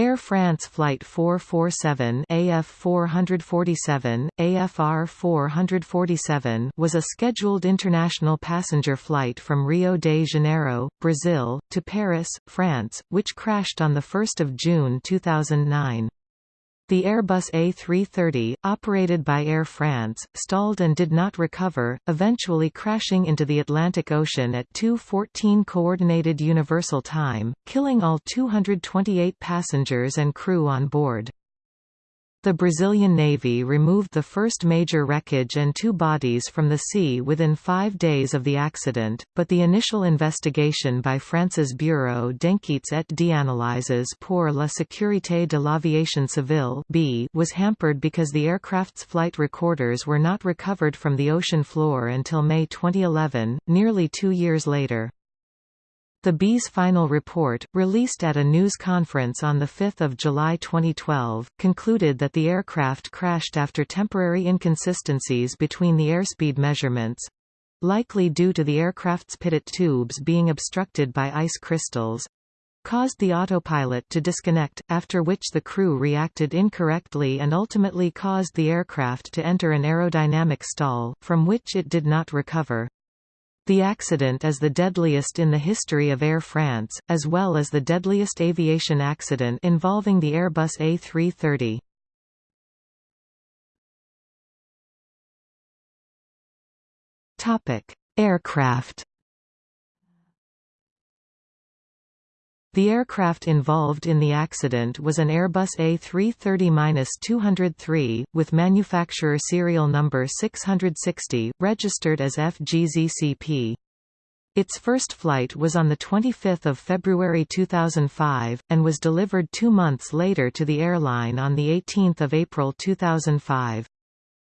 Air France Flight 447 AF 447, AFR 447 was a scheduled international passenger flight from Rio de Janeiro, Brazil, to Paris, France, which crashed on 1 June 2009. The Airbus A330, operated by Air France, stalled and did not recover, eventually crashing into the Atlantic Ocean at 2.14 Coordinated Universal Time, killing all 228 passengers and crew on board. The Brazilian Navy removed the first major wreckage and two bodies from the sea within five days of the accident, but the initial investigation by France's Bureau d'enquêtes et d'analyses pour la sécurité de l'aviation civile was hampered because the aircraft's flight recorders were not recovered from the ocean floor until May 2011, nearly two years later. The B's final report, released at a news conference on 5 July 2012, concluded that the aircraft crashed after temporary inconsistencies between the airspeed measurements—likely due to the aircraft's pitot tubes being obstructed by ice crystals, caused the autopilot to disconnect, after which the crew reacted incorrectly and ultimately caused the aircraft to enter an aerodynamic stall, from which it did not recover. The accident is the deadliest in the history of Air France, as well as the deadliest aviation accident involving the Airbus A330. Aircraft The aircraft involved in the accident was an Airbus A330-203, with manufacturer serial number 660, registered as FGZCP. Its first flight was on 25 February 2005, and was delivered two months later to the airline on 18 April 2005.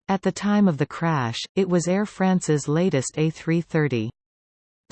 At the time of the crash, it was Air France's latest A330.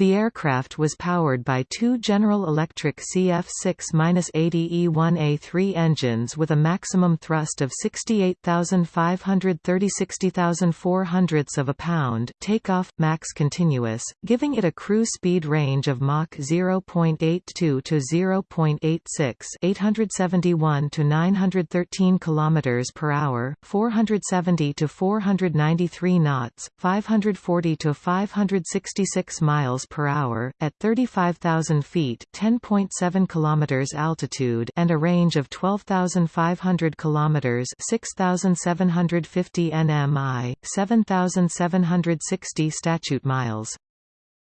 The aircraft was powered by two General Electric CF6-80E1A3 engines with a maximum thrust of 68,530 60,400 of a pound takeoff, max continuous, giving it a cruise speed range of Mach 0.82 to 0.86 871 to 913 km per hour, 470 to 493 knots, 540 to 566 miles per hour, at 35,000 feet (10.7 kilometers altitude and a range of 12,500 kilometers (6,750 nmi, 7,760 statute miles).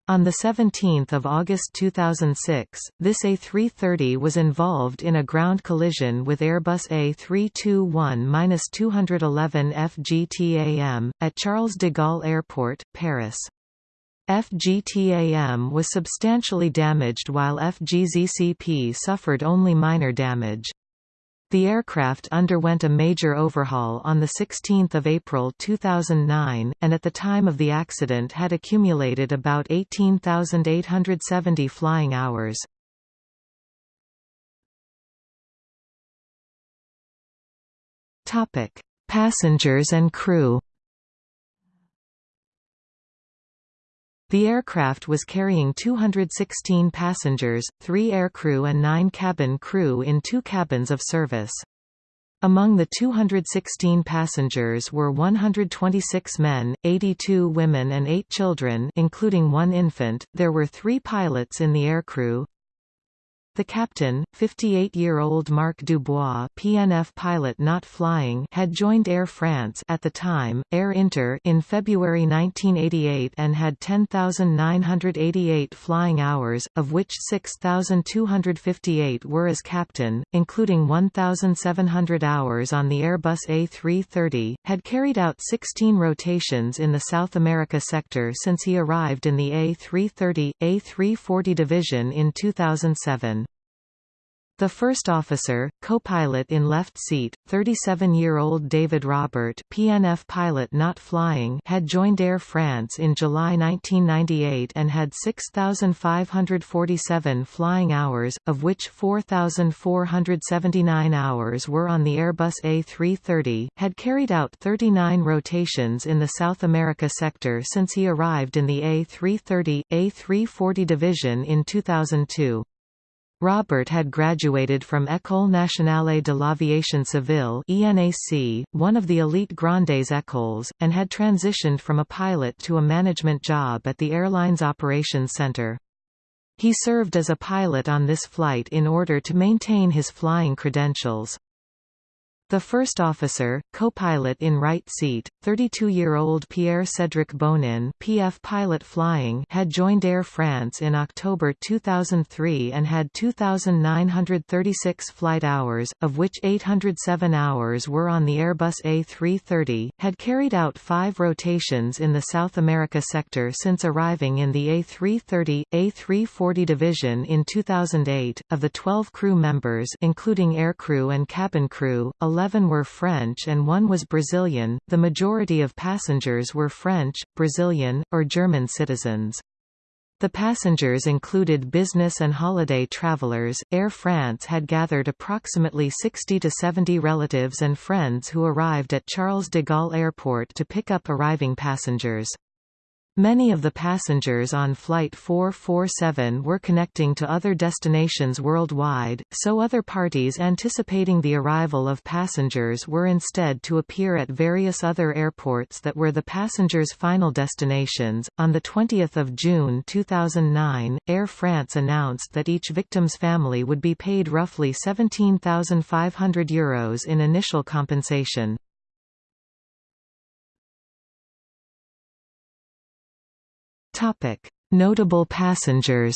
On 17 August 2006, this A330 was involved in a ground collision with Airbus A321-211 FGTAM, at Charles de Gaulle Airport, Paris. FGTAM was substantially damaged while FGZCP suffered only minor damage. The aircraft underwent a major overhaul on 16 April 2009, and at the time of the accident had accumulated about 18,870 flying hours. Passengers and crew The aircraft was carrying 216 passengers, three aircrew and nine cabin crew in two cabins of service. Among the 216 passengers were 126 men, 82 women and 8 children including one infant. There were 3 pilots in the aircrew, the captain, 58-year-old Marc Dubois PNF pilot not flying had joined Air France at the time, Air Inter in February 1988 and had 10,988 flying hours, of which 6,258 were as captain, including 1,700 hours on the Airbus A330, had carried out 16 rotations in the South America sector since he arrived in the A330, A340 division in 2007. The first officer, co-pilot in left seat, 37-year-old David Robert PNF pilot not flying had joined Air France in July 1998 and had 6,547 flying hours, of which 4,479 hours were on the Airbus A330, had carried out 39 rotations in the South America sector since he arrived in the A330, A340 division in 2002. Robert had graduated from École nationale de l'Aviation Civile ENAC, one of the elite Grandes écoles, and had transitioned from a pilot to a management job at the airline's operations center. He served as a pilot on this flight in order to maintain his flying credentials. The first officer, co-pilot in right seat, 32-year-old Pierre-Cédric Bonin PF pilot flying had joined Air France in October 2003 and had 2,936 flight hours, of which 807 hours were on the Airbus A330, had carried out five rotations in the South America sector since arriving in the A330, A340 division in 2008. Of the 12 crew members including aircrew and cabin crew, 11 eleven were French and one was Brazilian, the majority of passengers were French, Brazilian, or German citizens. The passengers included business and holiday travelers. Air France had gathered approximately 60 to 70 relatives and friends who arrived at Charles de Gaulle Airport to pick up arriving passengers. Many of the passengers on Flight 447 were connecting to other destinations worldwide, so other parties anticipating the arrival of passengers were instead to appear at various other airports that were the passengers' final destinations. On the 20th of June 2009, Air France announced that each victim's family would be paid roughly €17,500 Euros in initial compensation. Topic: Notable passengers.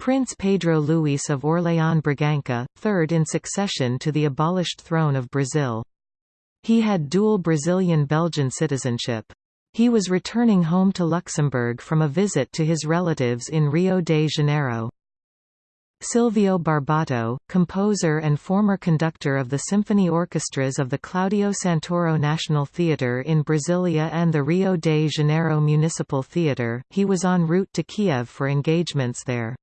Prince Pedro Luis of Orléans Bragança, third in succession to the abolished throne of Brazil. He had dual Brazilian-Belgian citizenship. He was returning home to Luxembourg from a visit to his relatives in Rio de Janeiro. Silvio Barbato, composer and former conductor of the symphony orchestras of the Claudio Santoro National Theatre in Brasilia and the Rio de Janeiro Municipal Theatre, he was en route to Kiev for engagements there.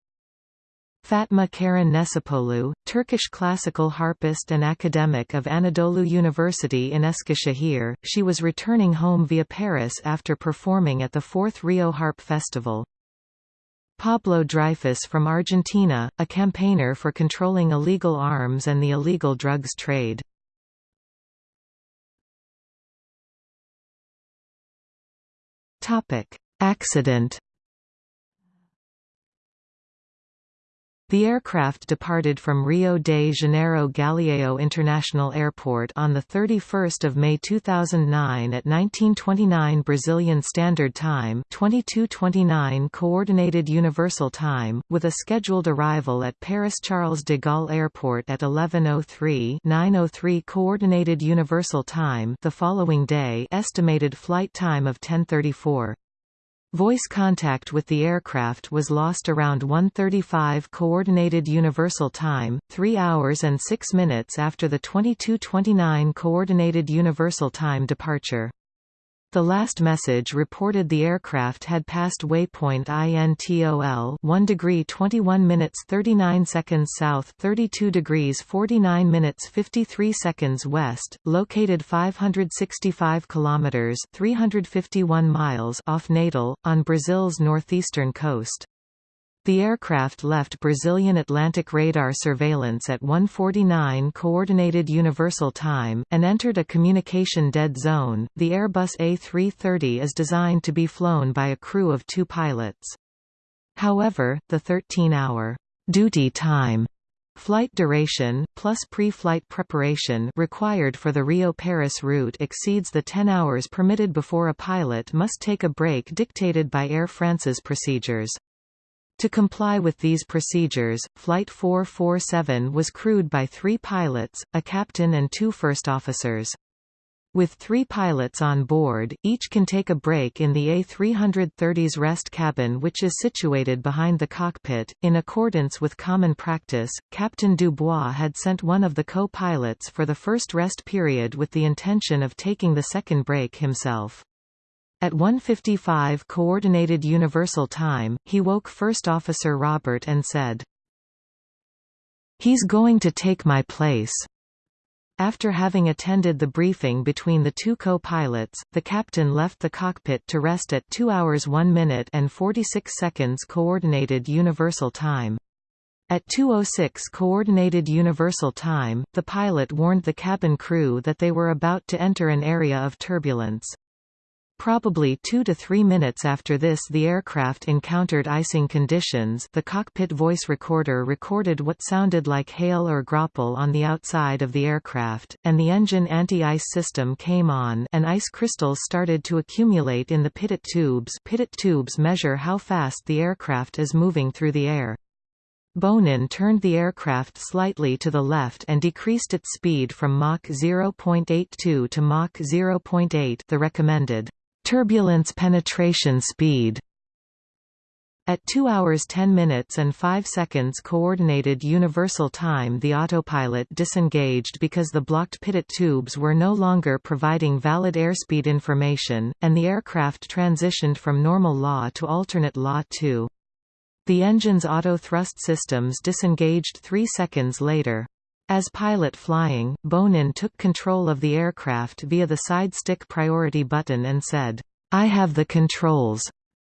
Fatma Karen Necipoğlu, Turkish classical harpist and academic of Anadolu University in Eskişehir, she was returning home via Paris after performing at the fourth Rio Harp Festival. Pablo Dreyfus from Argentina, a campaigner for controlling illegal arms and the illegal drugs trade. Accident The aircraft departed from Rio de Janeiro Galeão International Airport on 31 May 2009 at 1929 Brazilian Standard Time 2229 Coordinated Universal Time, with a scheduled arrival at Paris Charles de Gaulle Airport at 11.03 9.03 Coordinated Universal Time the following day estimated flight time of 1034. Voice contact with the aircraft was lost around 1.35 Coordinated Universal Time, 3 hours and 6 minutes after the 22.29 Coordinated Universal Time departure. The last message reported the aircraft had passed waypoint INTOL 1 degree 21 minutes 39 seconds south 32 degrees 49 minutes 53 seconds west, located 565 kilometers 351 miles off Natal, on Brazil's northeastern coast. The aircraft left Brazilian Atlantic radar surveillance at 1:49 Coordinated Universal Time and entered a communication dead zone. The Airbus A330 is designed to be flown by a crew of 2 pilots. However, the 13-hour duty time Flight duration, plus pre-flight preparation required for the Rio-Paris route exceeds the 10 hours permitted before a pilot must take a break dictated by Air France's procedures. To comply with these procedures, Flight 447 was crewed by three pilots, a captain and two first officers. With three pilots on board, each can take a break in the A330's rest cabin which is situated behind the cockpit. In accordance with common practice, Captain Dubois had sent one of the co-pilots for the first rest period with the intention of taking the second break himself. At 1.55 Coordinated Universal Time, he woke First Officer Robert and said, He's going to take my place. After having attended the briefing between the two co-pilots, the captain left the cockpit to rest at 2 hours 1 minute and 46 seconds Coordinated Universal Time. At 2.06 Coordinated Universal Time, the pilot warned the cabin crew that they were about to enter an area of turbulence. Probably two to three minutes after this the aircraft encountered icing conditions the cockpit voice recorder recorded what sounded like hail or graupel on the outside of the aircraft, and the engine anti-ice system came on and ice crystals started to accumulate in the pitot tubes pitot tubes measure how fast the aircraft is moving through the air. Bonin turned the aircraft slightly to the left and decreased its speed from Mach 0.82 to Mach 0.8 the recommended turbulence penetration speed at 2 hours 10 minutes and 5 seconds Coordinated Universal Time the autopilot disengaged because the blocked pitot tubes were no longer providing valid airspeed information, and the aircraft transitioned from normal law to alternate law 2. The engine's auto-thrust systems disengaged 3 seconds later. As pilot flying, Bonin took control of the aircraft via the side stick priority button and said, I have the controls.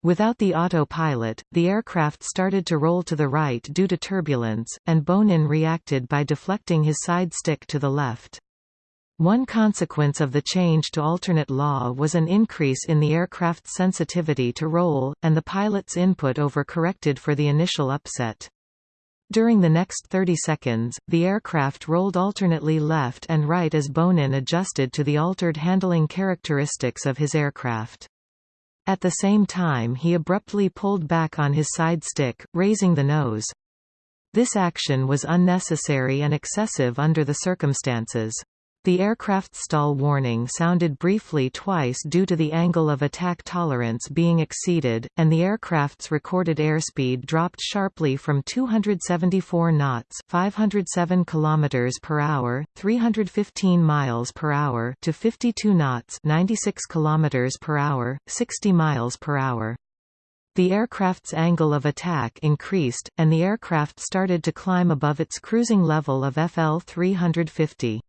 Without the autopilot, the aircraft started to roll to the right due to turbulence, and Bonin reacted by deflecting his side stick to the left. One consequence of the change to alternate law was an increase in the aircraft's sensitivity to roll, and the pilot's input overcorrected for the initial upset. During the next 30 seconds, the aircraft rolled alternately left and right as Bonin adjusted to the altered handling characteristics of his aircraft. At the same time he abruptly pulled back on his side stick, raising the nose. This action was unnecessary and excessive under the circumstances. The aircraft's stall warning sounded briefly twice due to the angle of attack tolerance being exceeded, and the aircraft's recorded airspeed dropped sharply from 274 knots, 507 km per hour, 315 miles per hour to 52 knots, 96 kilometers per hour, 60 miles per hour. The aircraft's angle of attack increased, and the aircraft started to climb above its cruising level of FL 350.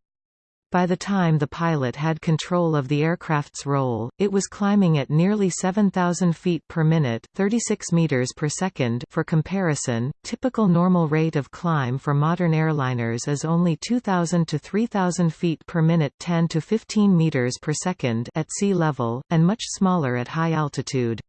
By the time the pilot had control of the aircraft's roll, it was climbing at nearly 7,000 feet per minute 36 meters per second for comparison, typical normal rate of climb for modern airliners is only 2,000 to 3,000 feet per minute 10 to 15 meters per second at sea level, and much smaller at high altitude.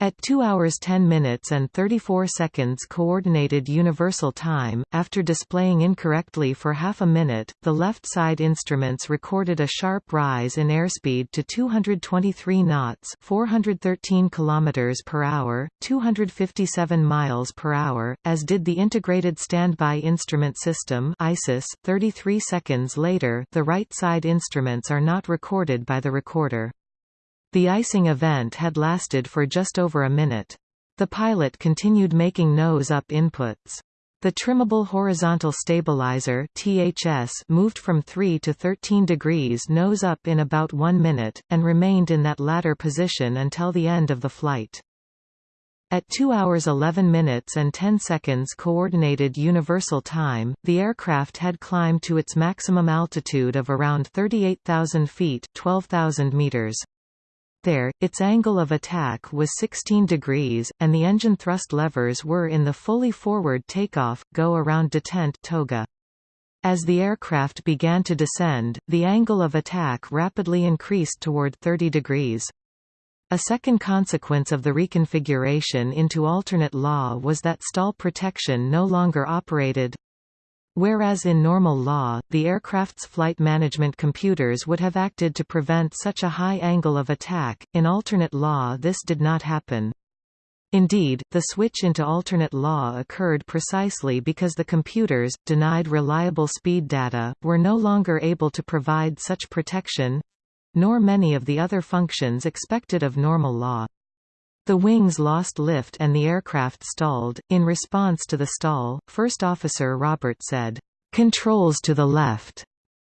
At 2 hours 10 minutes and 34 seconds Coordinated Universal Time, after displaying incorrectly for half a minute, the left side instruments recorded a sharp rise in airspeed to 223 knots 413 km per hour, 257 miles per hour, as did the Integrated Standby Instrument System ISIS. 33 seconds later the right side instruments are not recorded by the recorder. The icing event had lasted for just over a minute. The pilot continued making nose-up inputs. The trimmable horizontal stabilizer THS moved from 3 to 13 degrees nose up in about 1 minute, and remained in that latter position until the end of the flight. At 2 hours 11 minutes and 10 seconds Coordinated Universal Time, the aircraft had climbed to its maximum altitude of around 38,000 feet 12,000 meters. There, its angle of attack was 16 degrees, and the engine thrust levers were in the fully forward takeoff, go around detent toga. As the aircraft began to descend, the angle of attack rapidly increased toward 30 degrees. A second consequence of the reconfiguration into alternate law was that stall protection no longer operated, Whereas in normal law, the aircraft's flight management computers would have acted to prevent such a high angle of attack, in alternate law this did not happen. Indeed, the switch into alternate law occurred precisely because the computers, denied reliable speed data, were no longer able to provide such protection—nor many of the other functions expected of normal law. The wings lost lift and the aircraft stalled. In response to the stall, First Officer Robert said, Controls to the left,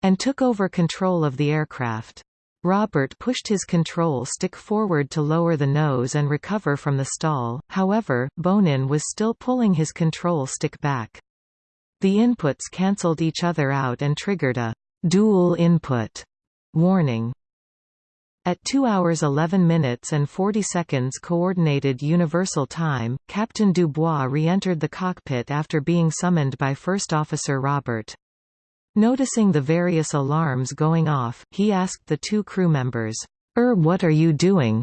and took over control of the aircraft. Robert pushed his control stick forward to lower the nose and recover from the stall, however, Bonin was still pulling his control stick back. The inputs cancelled each other out and triggered a «dual input» warning. At 2 hours 11 minutes and 40 seconds Coordinated Universal Time, Captain Dubois re-entered the cockpit after being summoned by First Officer Robert. Noticing the various alarms going off, he asked the two crew members, Er what are you doing?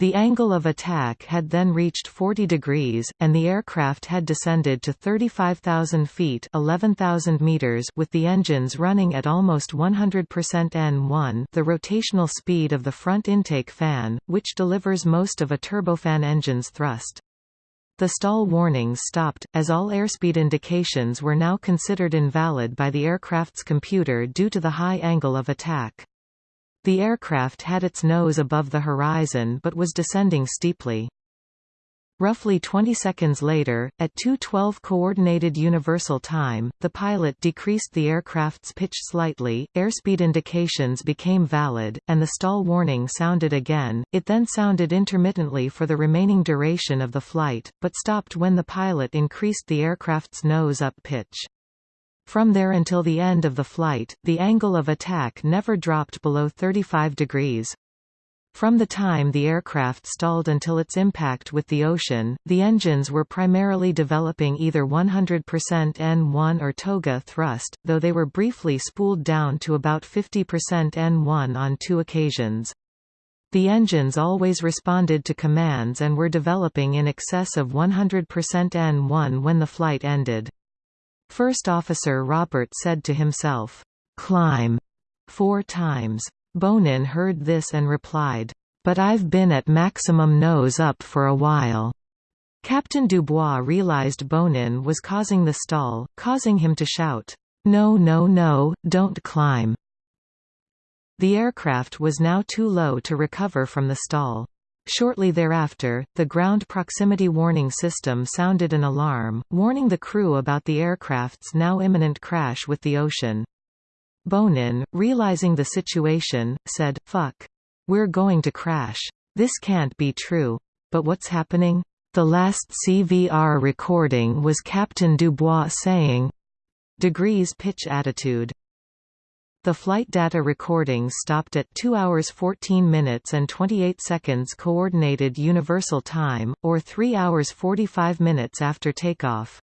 The angle of attack had then reached 40 degrees, and the aircraft had descended to 35,000 feet 11,000 meters with the engines running at almost 100% N1 the rotational speed of the front intake fan, which delivers most of a turbofan engine's thrust. The stall warnings stopped, as all airspeed indications were now considered invalid by the aircraft's computer due to the high angle of attack. The aircraft had its nose above the horizon but was descending steeply. Roughly 20 seconds later, at 2.12 Coordinated Universal Time, the pilot decreased the aircraft's pitch slightly, airspeed indications became valid, and the stall warning sounded again. It then sounded intermittently for the remaining duration of the flight, but stopped when the pilot increased the aircraft's nose-up pitch. From there until the end of the flight, the angle of attack never dropped below 35 degrees. From the time the aircraft stalled until its impact with the ocean, the engines were primarily developing either 100% N1 or toga thrust, though they were briefly spooled down to about 50% N1 on two occasions. The engines always responded to commands and were developing in excess of 100% N1 when the flight ended. First Officer Robert said to himself, "'Climb' four times. Bonin heard this and replied, "'But I've been at maximum nose up for a while.' Captain Dubois realized Bonin was causing the stall, causing him to shout, "'No no no, don't climb!' The aircraft was now too low to recover from the stall. Shortly thereafter, the ground proximity warning system sounded an alarm, warning the crew about the aircraft's now imminent crash with the ocean. Bonin, realizing the situation, said, Fuck. We're going to crash. This can't be true. But what's happening? The last CVR recording was Captain Dubois saying, degrees pitch attitude. The flight data recording stopped at 2 hours 14 minutes and 28 seconds Coordinated Universal Time, or 3 hours 45 minutes after takeoff.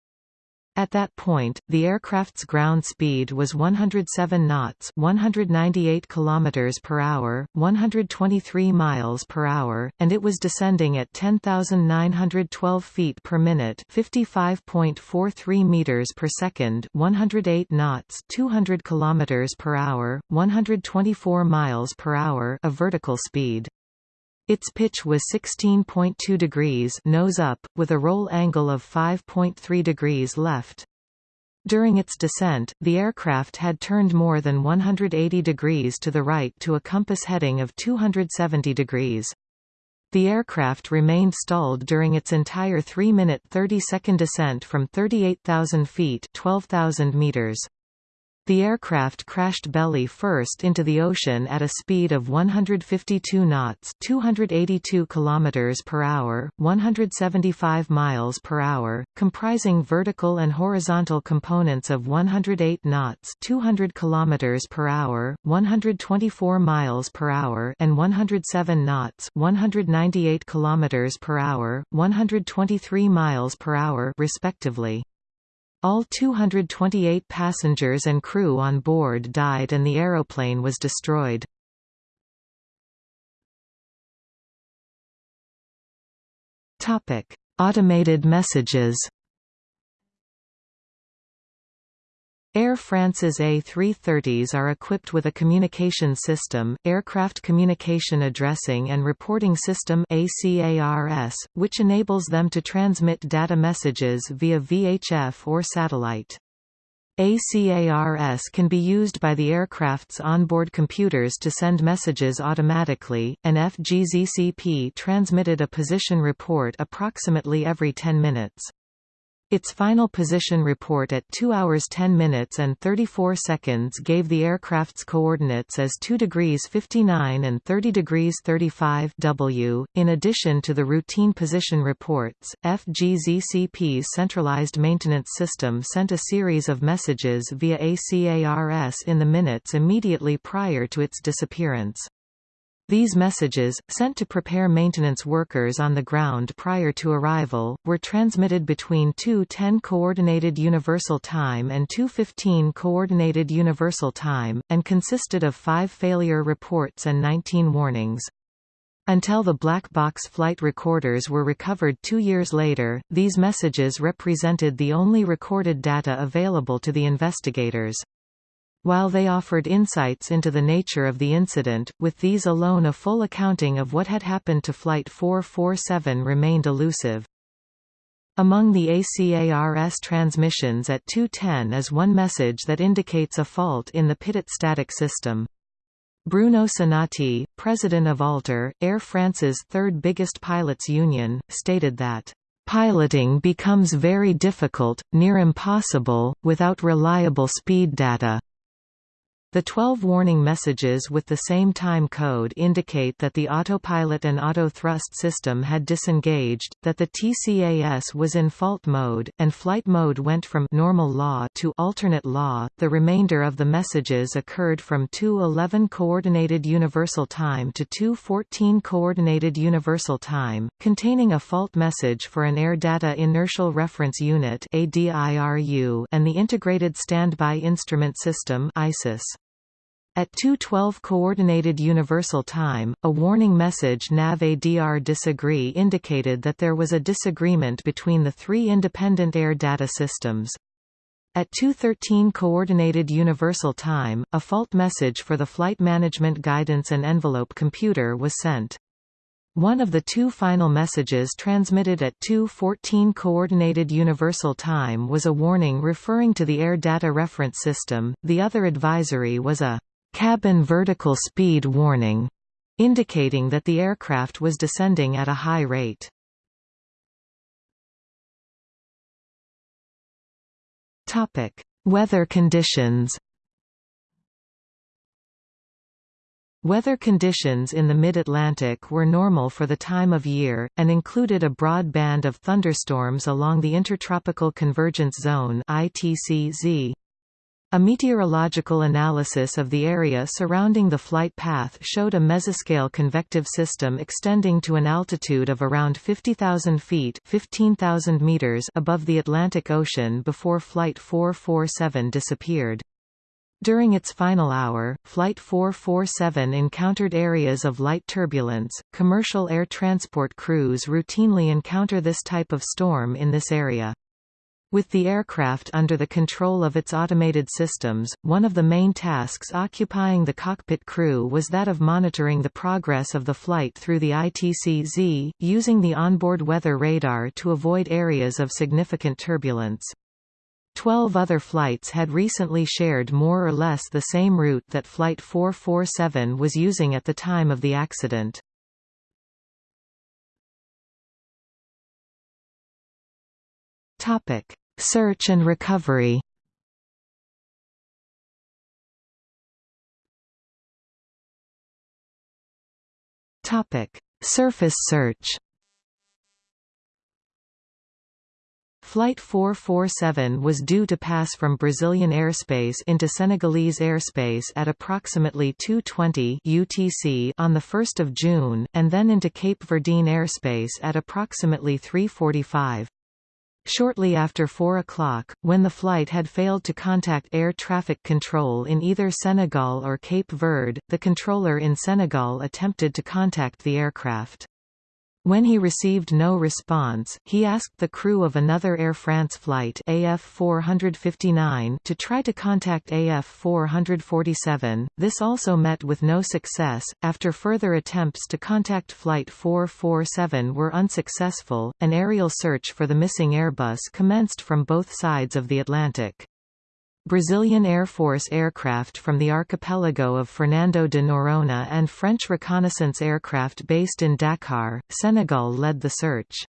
At that point, the aircraft's ground speed was 107 knots, 198 kilometers per hour, 123 miles per hour, and it was descending at 10,912 feet per minute, 55.43 meters per second, 108 knots, 200 kilometers per hour, 124 miles per hour, a vertical speed. Its pitch was 16.2 degrees nose up, with a roll angle of 5.3 degrees left. During its descent, the aircraft had turned more than 180 degrees to the right to a compass heading of 270 degrees. The aircraft remained stalled during its entire 3-minute 30-second descent from 38,000 feet 12,000 meters. The aircraft crashed belly first into the ocean at a speed of 152 knots, 282 kilometers per hour, 175 miles per hour, comprising vertical and horizontal components of 108 knots, 200 kilometers per hour, 124 miles per hour, and 107 knots, 198 kilometers per hour, 123 miles per hour, respectively. All 228 passengers and crew on board died and the aeroplane was destroyed. Automated messages Air France's A330s are equipped with a communication system, Aircraft Communication Addressing and Reporting System ACARS, which enables them to transmit data messages via VHF or satellite. ACARS can be used by the aircraft's onboard computers to send messages automatically, and FGZCP transmitted a position report approximately every 10 minutes. Its final position report at 2 hours 10 minutes and 34 seconds gave the aircraft's coordinates as 2 degrees 59 and 30 degrees 35 W. In addition to the routine position reports, FGZCP's centralized maintenance system sent a series of messages via ACARS in the minutes immediately prior to its disappearance. These messages, sent to prepare maintenance workers on the ground prior to arrival, were transmitted between 2.10 Coordinated Universal Time and 2.15 Coordinated Universal Time, and consisted of five failure reports and 19 warnings. Until the black box flight recorders were recovered two years later, these messages represented the only recorded data available to the investigators. While they offered insights into the nature of the incident, with these alone a full accounting of what had happened to Flight 447 remained elusive. Among the ACARS transmissions at 210 is one message that indicates a fault in the Pitot static system. Bruno Sinatti, president of Alter, Air France's third biggest pilots union, stated that Piloting becomes very difficult, near impossible, without reliable speed data. The 12 warning messages with the same time code indicate that the autopilot and auto-thrust system had disengaged, that the TCAS was in fault mode, and flight mode went from normal law to alternate law. The remainder of the messages occurred from 2:11 coordinated universal time to 2:14 coordinated universal time, containing a fault message for an Air Data Inertial Reference Unit (ADIRU) and the Integrated Standby Instrument System (ISIS). At 2.12 Coordinated Universal Time, a warning message nav ADR disagree indicated that there was a disagreement between the three independent air data systems. At 2.13 Coordinated Universal Time, a fault message for the Flight Management Guidance and Envelope computer was sent. One of the two final messages transmitted at 2.14 Coordinated Universal Time was a warning referring to the Air Data Reference System, the other advisory was a cabin vertical speed warning, indicating that the aircraft was descending at a high rate. Topic: Weather conditions. Weather conditions in the mid-Atlantic were normal for the time of year, and included a broad band of thunderstorms along the Intertropical Convergence Zone ITCZ. A meteorological analysis of the area surrounding the flight path showed a mesoscale convective system extending to an altitude of around 50,000 feet 15,000 meters above the Atlantic Ocean before Flight 447 disappeared. During its final hour, Flight 447 encountered areas of light turbulence. Commercial air transport crews routinely encounter this type of storm in this area. With the aircraft under the control of its automated systems, one of the main tasks occupying the cockpit crew was that of monitoring the progress of the flight through the ITCZ, using the onboard weather radar to avoid areas of significant turbulence. Twelve other flights had recently shared more or less the same route that Flight 447 was using at the time of the accident. Topic. Search and recovery Topic: Surface search. Flight 447 was due to pass from Brazilian airspace into Senegalese airspace at approximately 2:20 UTC on the 1st of June and then into Cape Verdean airspace at approximately 3:45. Shortly after 4 o'clock, when the flight had failed to contact air traffic control in either Senegal or Cape Verde, the controller in Senegal attempted to contact the aircraft. When he received no response, he asked the crew of another Air France flight AF 459 to try to contact AF 447. This also met with no success. After further attempts to contact Flight 447 were unsuccessful, an aerial search for the missing Airbus commenced from both sides of the Atlantic. Brazilian Air Force aircraft from the archipelago of Fernando de Noronha and French reconnaissance aircraft based in Dakar, Senegal led the search.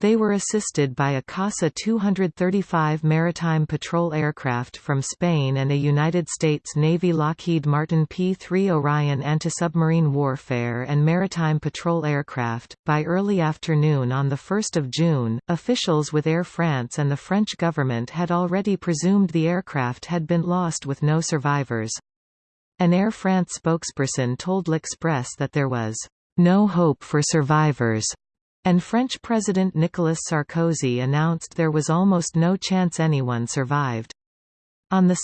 They were assisted by a CASA 235 maritime patrol aircraft from Spain and a United States Navy Lockheed Martin P-3 Orion anti-submarine warfare and maritime patrol aircraft. By early afternoon on the 1st of June, officials with Air France and the French government had already presumed the aircraft had been lost with no survivors. An Air France spokesperson told L'Express that there was no hope for survivors and French President Nicolas Sarkozy announced there was almost no chance anyone survived. On 2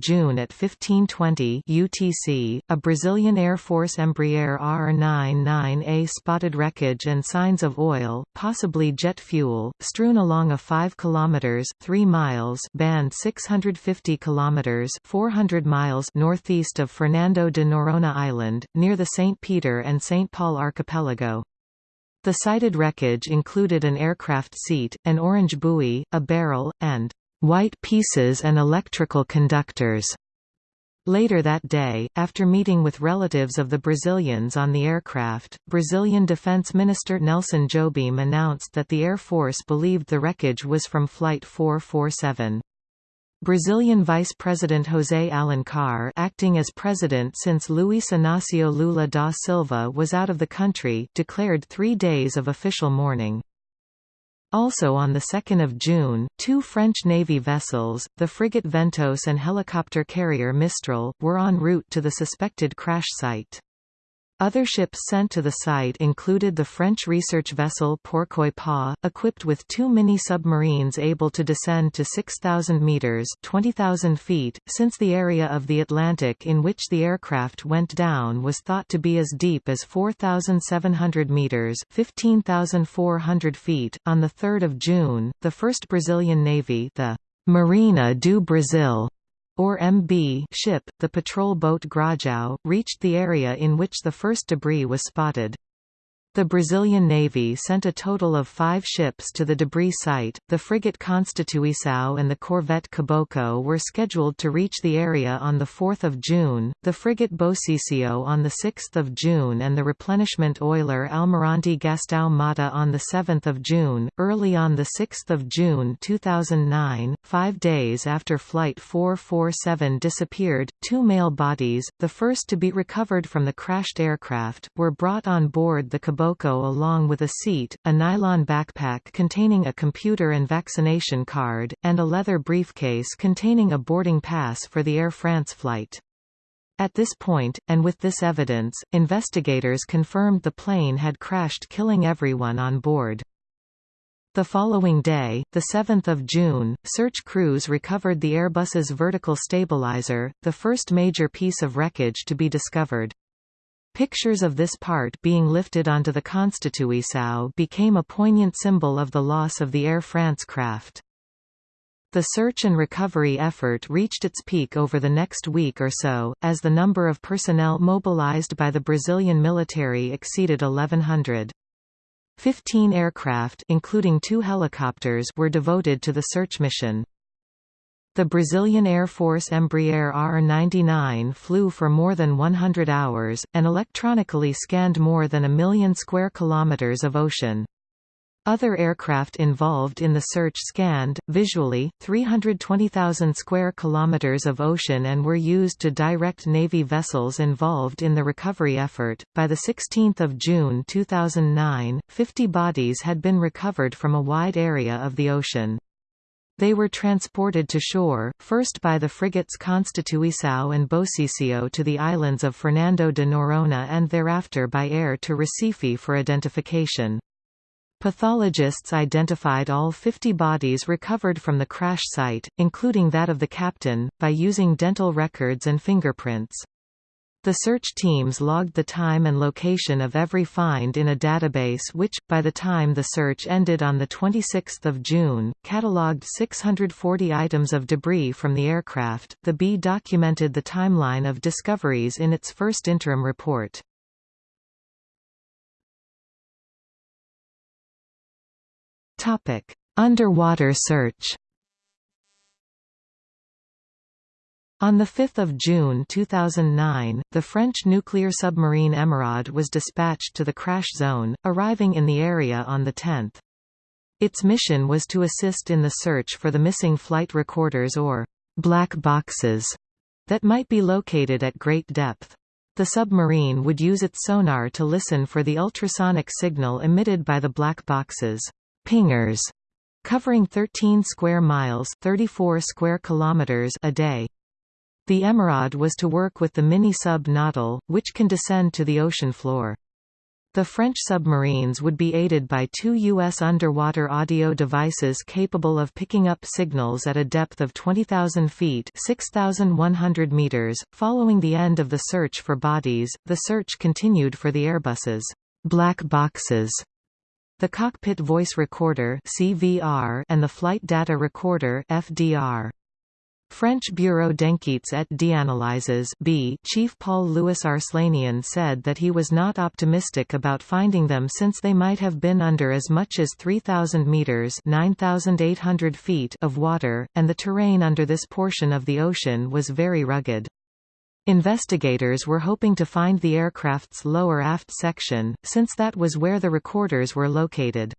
June at 1520 UTC, a Brazilian Air Force Embraer R-99A spotted wreckage and signs of oil, possibly jet fuel, strewn along a 5 km 3 miles band 650 km 400 miles northeast of Fernando de Noronha Island, near the St. Peter and St. Paul archipelago. The sighted wreckage included an aircraft seat, an orange buoy, a barrel, and white pieces and electrical conductors. Later that day, after meeting with relatives of the Brazilians on the aircraft, Brazilian Defense Minister Nelson Jobim announced that the Air Force believed the wreckage was from Flight 447. Brazilian Vice President José Alencar acting as president since Luiz Inácio Lula da Silva was out of the country declared three days of official mourning. Also on 2 June, two French Navy vessels, the frigate Ventôse and helicopter carrier Mistral, were en route to the suspected crash site. Other ships sent to the site included the French research vessel Pourquoi Pas, equipped with two mini-submarines able to descend to 6,000 metres 20,000 feet, since the area of the Atlantic in which the aircraft went down was thought to be as deep as 4,700 metres 15,400 feet. On 3 June, the first Brazilian Navy the Marinha do Brasil or MB ship, the patrol boat Grajau, reached the area in which the first debris was spotted. The Brazilian Navy sent a total of five ships to the debris site. The frigate Constituição and the corvette Caboclo were scheduled to reach the area on 4 June, the frigate Bosísio on 6 June and the replenishment oiler Almirante Gastão Motta on 7 June. Early on 6 June 2009, five days after Flight 447 disappeared, two male bodies, the first to be recovered from the crashed aircraft, were brought on board the Caboclo along with a seat, a nylon backpack containing a computer and vaccination card, and a leather briefcase containing a boarding pass for the Air France flight. At this point, and with this evidence, investigators confirmed the plane had crashed killing everyone on board. The following day, 7 June, search crews recovered the Airbus's vertical stabilizer, the first major piece of wreckage to be discovered. Pictures of this part being lifted onto the Constituição became a poignant symbol of the loss of the Air France craft. The search and recovery effort reached its peak over the next week or so, as the number of personnel mobilized by the Brazilian military exceeded 1100. Fifteen aircraft including two helicopters were devoted to the search mission. The Brazilian Air Force Embraer R-99 flew for more than 100 hours, and electronically scanned more than a million square kilometers of ocean. Other aircraft involved in the search scanned, visually, 320,000 square kilometers of ocean and were used to direct Navy vessels involved in the recovery effort. By the 16th of June 2009, 50 bodies had been recovered from a wide area of the ocean. They were transported to shore, first by the frigates Constituição and Bosísio to the islands of Fernando de Noronha and thereafter by air to Recife for identification. Pathologists identified all 50 bodies recovered from the crash site, including that of the captain, by using dental records and fingerprints. The search teams logged the time and location of every find in a database which, by the time the search ended on 26 June, catalogued 640 items of debris from the aircraft. The B documented the timeline of discoveries in its first interim report. Underwater search On 5 June 2009, the French nuclear submarine Emeraude was dispatched to the crash zone, arriving in the area on 10. Its mission was to assist in the search for the missing flight recorders or black boxes that might be located at great depth. The submarine would use its sonar to listen for the ultrasonic signal emitted by the black boxes pingers, covering 13 square miles 34 square kilometers a day. The Emeraude was to work with the mini-sub Nautile, which can descend to the ocean floor. The French submarines would be aided by two U.S. underwater audio devices capable of picking up signals at a depth of 20,000 feet 6,100 meters. Following the end of the search for bodies, the search continued for the Airbus's black boxes the cockpit voice recorder (CVR) and the flight data recorder (FDR). French Bureau d'enquêtes et d'analyses B chief Paul-Louis Arslanian said that he was not optimistic about finding them since they might have been under as much as 3,000 metres 9,800 feet of water, and the terrain under this portion of the ocean was very rugged. Investigators were hoping to find the aircraft's lower aft section, since that was where the recorders were located.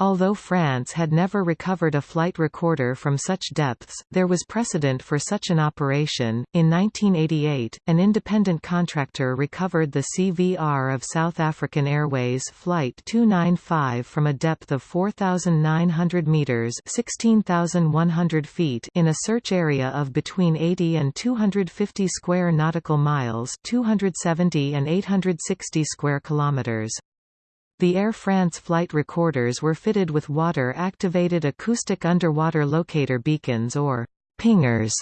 Although France had never recovered a flight recorder from such depths, there was precedent for such an operation. In 1988, an independent contractor recovered the CVR of South African Airways Flight 295 from a depth of 4,900 meters (16,100 feet) in a search area of between 80 and 250 square nautical miles (270 and 860 square kilometers). The Air France flight recorders were fitted with water-activated acoustic underwater locator beacons or pingers,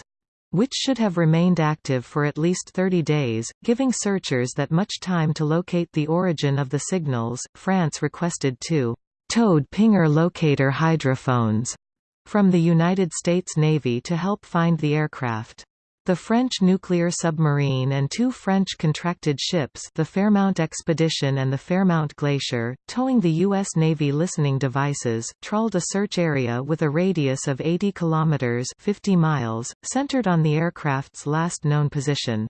which should have remained active for at least 30 days, giving searchers that much time to locate the origin of the signals. France requested two towed pinger locator hydrophones from the United States Navy to help find the aircraft. The French nuclear submarine and two French contracted ships the Fairmount Expedition and the Fairmount Glacier, towing the U.S. Navy listening devices, trawled a search area with a radius of 80 kilometers 50 miles, centered on the aircraft's last known position.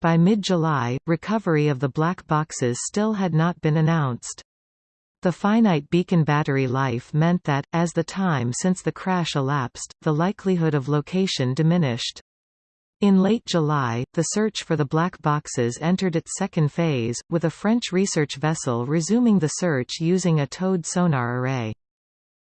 By mid-July, recovery of the black boxes still had not been announced. The finite beacon battery life meant that, as the time since the crash elapsed, the likelihood of location diminished. In late July, the search for the black boxes entered its second phase, with a French research vessel resuming the search using a towed sonar array.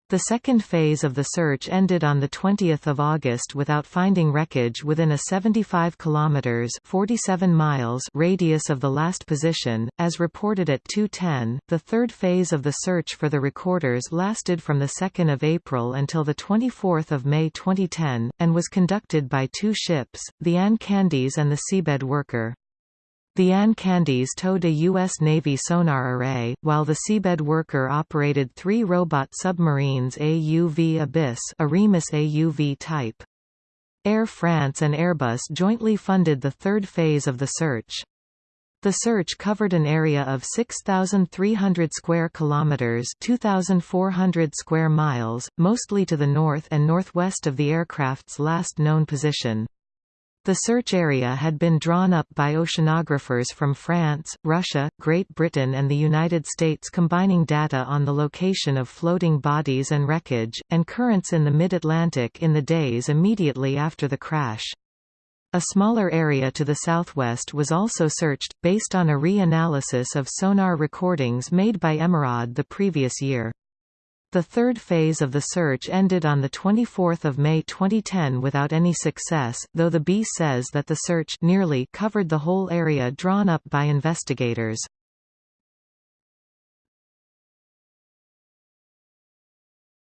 The second phase of the search ended on 20 August without finding wreckage within a 75 km 47 miles radius of the last position, as reported at 2.10. The third phase of the search for the recorders lasted from 2 April until 24 May 2010, and was conducted by two ships, the Anne Candies and the Seabed Worker. The Anne Candies towed a U.S. Navy sonar array, while the seabed worker operated three robot submarines AUV Abyss a Remus AUV type. Air France and Airbus jointly funded the third phase of the search. The search covered an area of 6,300 square kilometers (2,400 square miles), mostly to the north and northwest of the aircraft's last known position. The search area had been drawn up by oceanographers from France, Russia, Great Britain and the United States combining data on the location of floating bodies and wreckage, and currents in the mid-Atlantic in the days immediately after the crash. A smaller area to the southwest was also searched, based on a re-analysis of sonar recordings made by Emeraude the previous year. The third phase of the search ended on 24 May 2010 without any success, though the B says that the search nearly covered the whole area drawn up by investigators.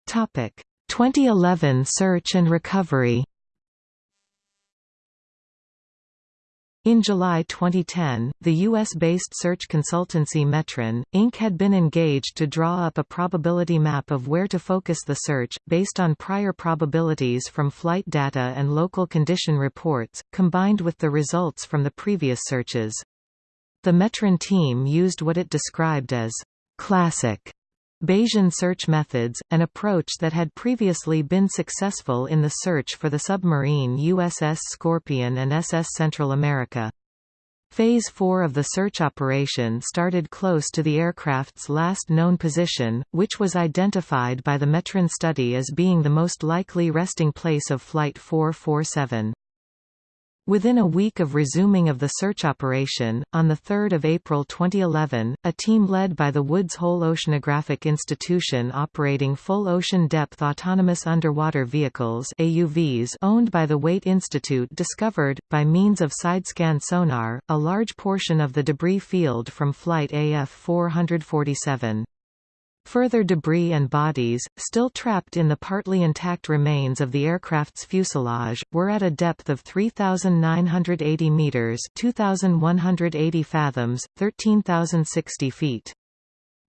Topic: 2011 search and recovery. In July 2010, the U.S.-based search consultancy Metron, Inc. had been engaged to draw up a probability map of where to focus the search, based on prior probabilities from flight data and local condition reports, combined with the results from the previous searches. The Metron team used what it described as classic Bayesian search methods, an approach that had previously been successful in the search for the submarine USS Scorpion and SS Central America. Phase 4 of the search operation started close to the aircraft's last known position, which was identified by the Metron study as being the most likely resting place of Flight 447. Within a week of resuming of the search operation, on 3 April 2011, a team led by the Woods Hole Oceanographic Institution operating full ocean depth autonomous underwater vehicles AUVs owned by the Waitt Institute discovered, by means of sidescan sonar, a large portion of the debris field from Flight AF 447. Further debris and bodies, still trapped in the partly intact remains of the aircraft's fuselage, were at a depth of 3,980 metres 2,180 fathoms, 13,060 feet.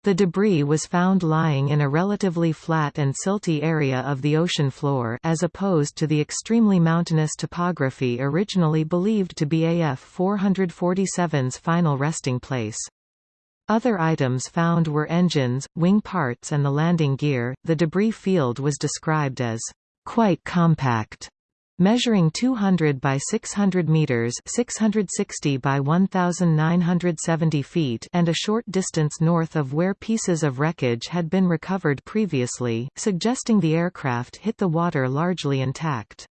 The debris was found lying in a relatively flat and silty area of the ocean floor as opposed to the extremely mountainous topography originally believed to be AF 447's final resting place. Other items found were engines, wing parts and the landing gear. The debris field was described as quite compact, measuring 200 by 600 meters, 660 by 1970 feet, and a short distance north of where pieces of wreckage had been recovered previously, suggesting the aircraft hit the water largely intact.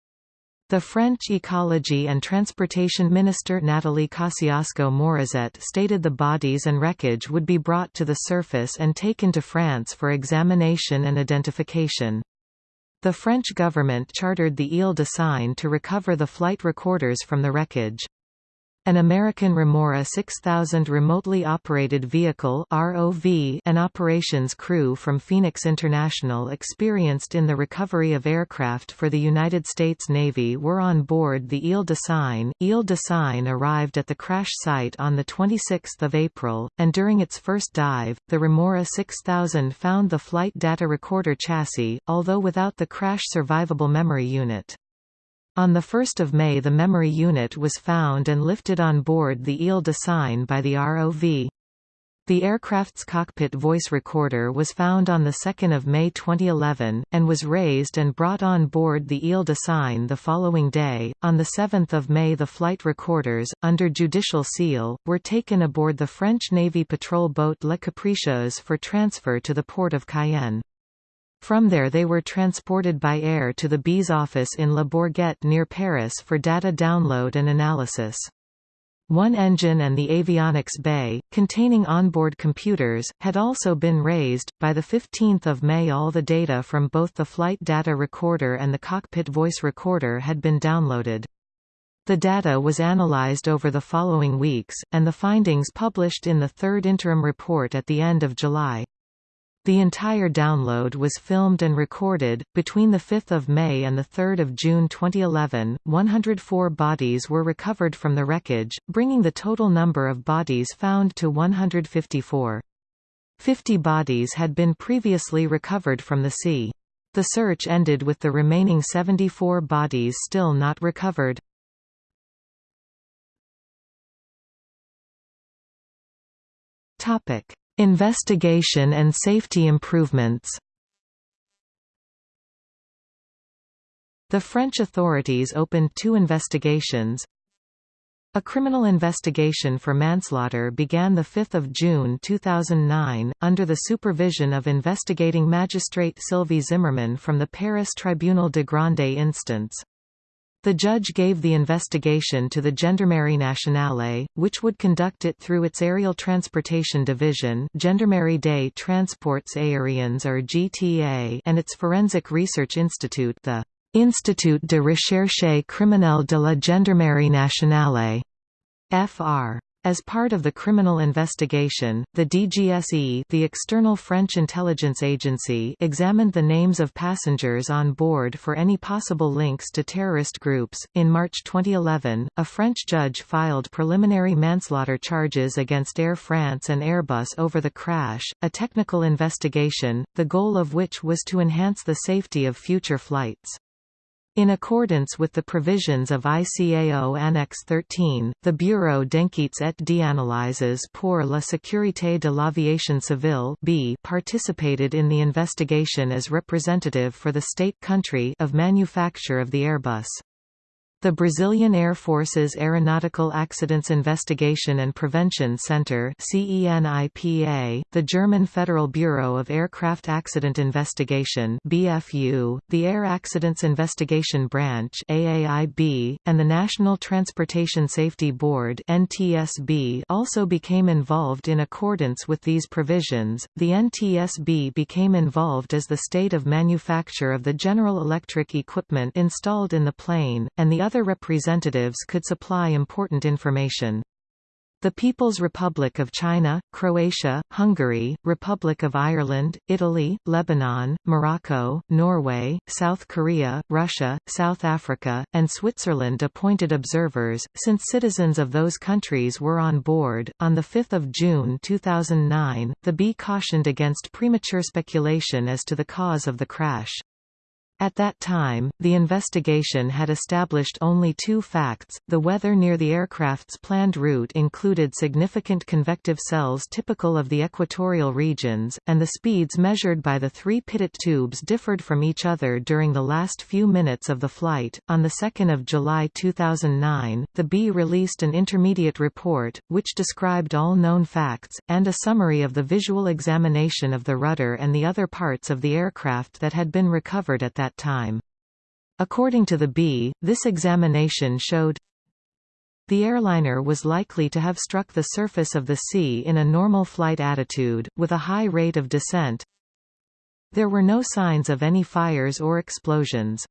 The French Ecology and Transportation Minister Nathalie Kosciusko-Morizet stated the bodies and wreckage would be brought to the surface and taken to France for examination and identification. The French government chartered the Ile de Seine to recover the flight recorders from the wreckage. An American Remora 6000 remotely operated vehicle ROV and operations crew from Phoenix International experienced in the recovery of aircraft for the United States Navy were on board the Ile de Seine. Ile de Seine arrived at the crash site on 26 April, and during its first dive, the Remora 6000 found the flight data recorder chassis, although without the crash survivable memory unit. On 1 May the memory unit was found and lifted on board the Ile de Seine by the ROV. The aircraft's cockpit voice recorder was found on 2 May 2011, and was raised and brought on board the Ile de Seine the following day. On 7 May the flight recorders, under judicial seal, were taken aboard the French Navy patrol boat La Capricieuse for transfer to the port of Cayenne. From there they were transported by air to the BEES office in Le Bourget near Paris for data download and analysis. One engine and the avionics bay, containing onboard computers, had also been raised. By 15 May all the data from both the flight data recorder and the cockpit voice recorder had been downloaded. The data was analyzed over the following weeks, and the findings published in the third interim report at the end of July. The entire download was filmed and recorded. Between 5 May and 3 June 2011, 104 bodies were recovered from the wreckage, bringing the total number of bodies found to 154. 50 bodies had been previously recovered from the sea. The search ended with the remaining 74 bodies still not recovered. Topic: Investigation and safety improvements The French authorities opened two investigations. A criminal investigation for manslaughter began 5 June 2009, under the supervision of investigating magistrate Sylvie Zimmerman from the Paris Tribunal de Grande Instance. The judge gave the investigation to the Gendarmerie Nationale, which would conduct it through its Aerial Transportation Division Gendarmerie des Transports Aériens or GTA and its Forensic Research Institute the Institut de Recherche Criminelle de la Gendarmerie Nationale FR. As part of the criminal investigation, the DGSE the external French intelligence agency examined the names of passengers on board for any possible links to terrorist groups. In March 2011, a French judge filed preliminary manslaughter charges against Air France and Airbus over the crash, a technical investigation, the goal of which was to enhance the safety of future flights. In accordance with the provisions of ICAO Annex 13, the Bureau d'enquêtes et d'analyses pour la sécurité de l'aviation civile B participated in the investigation as representative for the state country of manufacture of the Airbus. The Brazilian Air Force's Aeronautical Accidents Investigation and Prevention Center CENIPA, the German Federal Bureau of Aircraft Accident Investigation BFU, the Air Accidents Investigation Branch AAIB, and the National Transportation Safety Board NTSB also became involved in accordance with these provisions. The NTSB became involved as the state of manufacture of the General Electric equipment installed in the plane, and the other representatives could supply important information. The People's Republic of China, Croatia, Hungary, Republic of Ireland, Italy, Lebanon, Morocco, Norway, South Korea, Russia, South Africa, and Switzerland appointed observers, since citizens of those countries were on board. On 5 June 2009, the B cautioned against premature speculation as to the cause of the crash. At that time, the investigation had established only two facts, the weather near the aircraft's planned route included significant convective cells typical of the equatorial regions, and the speeds measured by the three pitot tubes differed from each other during the last few minutes of the flight. On 2 July 2009, the B released an intermediate report, which described all known facts, and a summary of the visual examination of the rudder and the other parts of the aircraft that had been recovered at that that time. According to the B, this examination showed the airliner was likely to have struck the surface of the sea in a normal flight attitude, with a high rate of descent. There were no signs of any fires or explosions.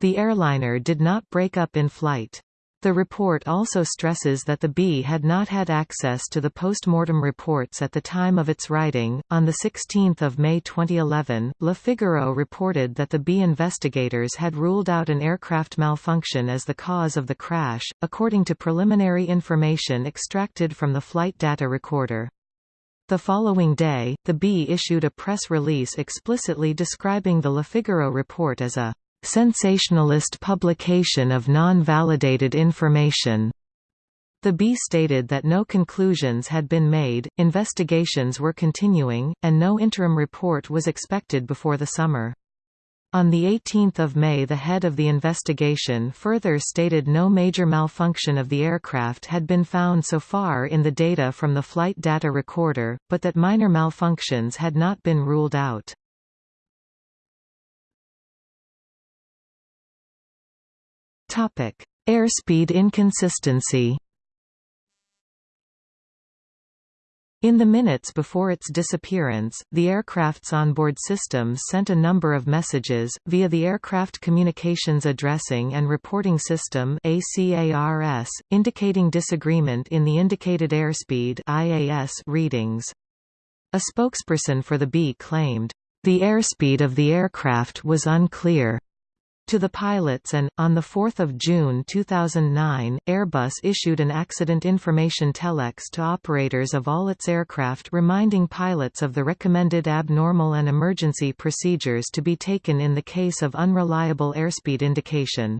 The airliner did not break up in flight. The report also stresses that the B had not had access to the post-mortem reports at the time of its writing. On 16 May 2011, Le Figaro reported that the B investigators had ruled out an aircraft malfunction as the cause of the crash, according to preliminary information extracted from the flight data recorder. The following day, the B issued a press release explicitly describing the Le Figaro report as a sensationalist publication of non-validated information. The B stated that no conclusions had been made, investigations were continuing, and no interim report was expected before the summer. On 18 May the head of the investigation further stated no major malfunction of the aircraft had been found so far in the data from the flight data recorder, but that minor malfunctions had not been ruled out. Topic: Airspeed inconsistency. In the minutes before its disappearance, the aircraft's onboard systems sent a number of messages, via the Aircraft Communications Addressing and Reporting System ACARS, indicating disagreement in the indicated airspeed IAS readings. A spokesperson for the B claimed, "...the airspeed of the aircraft was unclear." To the pilots and, on 4 June 2009, Airbus issued an accident information telex to operators of all its aircraft reminding pilots of the recommended abnormal and emergency procedures to be taken in the case of unreliable airspeed indication.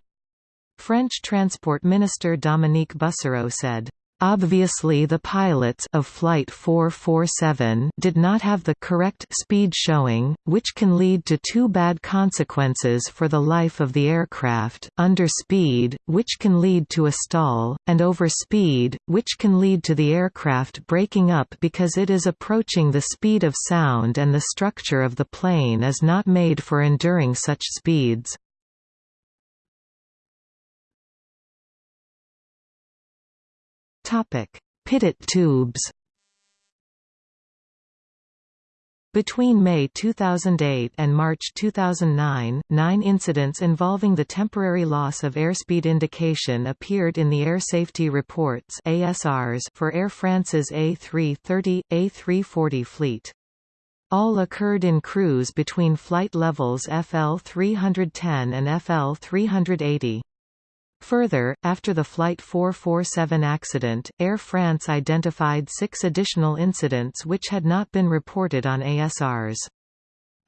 French Transport Minister Dominique Bussereau said, Obviously the pilots of Flight 447 did not have the correct speed showing, which can lead to two bad consequences for the life of the aircraft, underspeed, which can lead to a stall, and overspeed, which can lead to the aircraft breaking up because it is approaching the speed of sound and the structure of the plane is not made for enduring such speeds. Pitot tubes. Between May 2008 and March 2009, nine incidents involving the temporary loss of airspeed indication appeared in the Air Safety Reports ASRs for Air France's A330, A340 fleet. All occurred in cruise between flight levels FL 310 and FL 380. Further, after the Flight 447 accident, Air France identified six additional incidents which had not been reported on ASRs.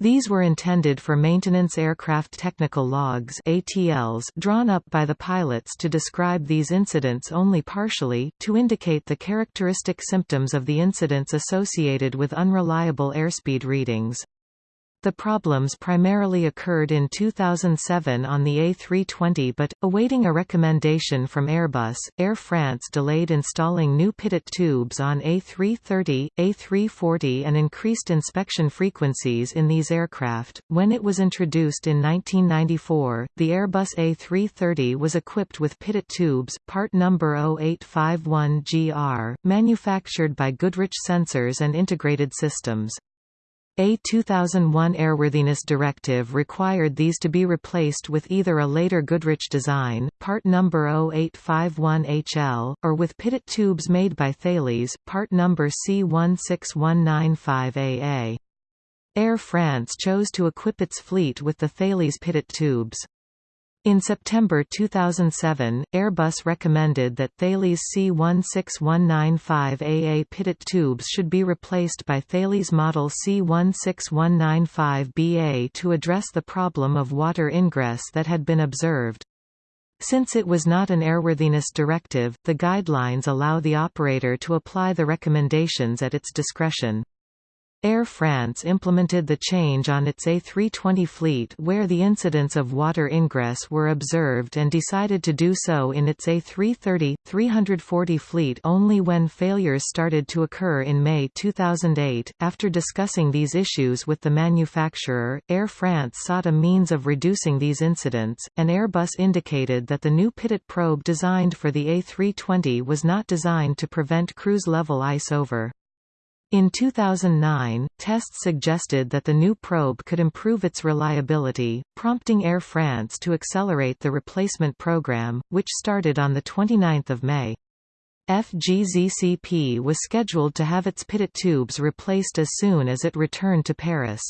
These were intended for maintenance aircraft technical logs ATLs drawn up by the pilots to describe these incidents only partially, to indicate the characteristic symptoms of the incidents associated with unreliable airspeed readings. The problems primarily occurred in 2007 on the A320 but, awaiting a recommendation from Airbus, Air France delayed installing new pitot tubes on A330, A340 and increased inspection frequencies in these aircraft. When it was introduced in 1994, the Airbus A330 was equipped with pitot tubes, part number 0851GR, manufactured by Goodrich Sensors and Integrated Systems. A 2001 airworthiness directive required these to be replaced with either a later Goodrich design, part number 0851HL, or with pitot tubes made by Thales, part number C16195AA. Air France chose to equip its fleet with the Thales pitot tubes. In September 2007, Airbus recommended that Thales C16195AA pitot tubes should be replaced by Thales model C16195BA to address the problem of water ingress that had been observed. Since it was not an airworthiness directive, the guidelines allow the operator to apply the recommendations at its discretion. Air France implemented the change on its A320 fleet where the incidents of water ingress were observed and decided to do so in its A330-340 fleet only when failures started to occur in May 2008. After discussing these issues with the manufacturer, Air France sought a means of reducing these incidents, and Airbus indicated that the new pitot probe designed for the A320 was not designed to prevent cruise level ice over. In 2009, tests suggested that the new probe could improve its reliability, prompting Air France to accelerate the replacement program, which started on 29 May. FGZCP was scheduled to have its pitot tubes replaced as soon as it returned to Paris.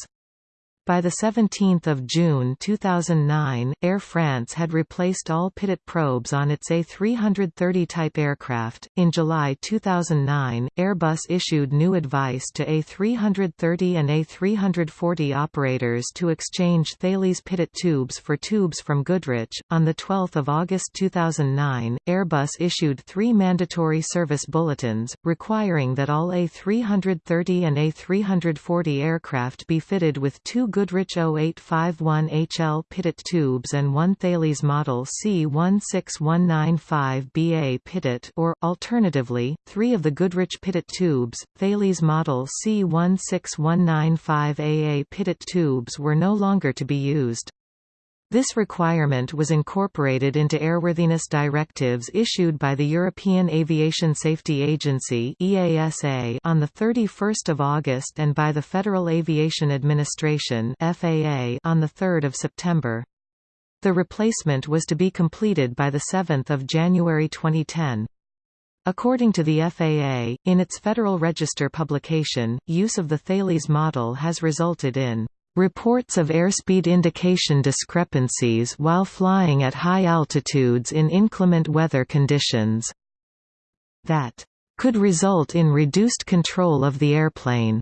By 17 June 2009, Air France had replaced all pitot probes on its A330 type aircraft. In July 2009, Airbus issued new advice to A330 and A340 operators to exchange Thales pitot tubes for tubes from Goodrich. On 12 August 2009, Airbus issued three mandatory service bulletins, requiring that all A330 and A340 aircraft be fitted with two Goodrich 0851HL pitot tubes and one Thales model C16195BA pitot or, alternatively, three of the Goodrich pitot tubes, Thales model C16195AA pitot tubes were no longer to be used. This requirement was incorporated into airworthiness directives issued by the European Aviation Safety Agency (EASA) on the 31st of August and by the Federal Aviation Administration (FAA) on the 3rd of September. The replacement was to be completed by the 7th of January 2010. According to the FAA, in its Federal Register publication, use of the Thales model has resulted in Reports of airspeed indication discrepancies while flying at high altitudes in inclement weather conditions that could result in reduced control of the airplane.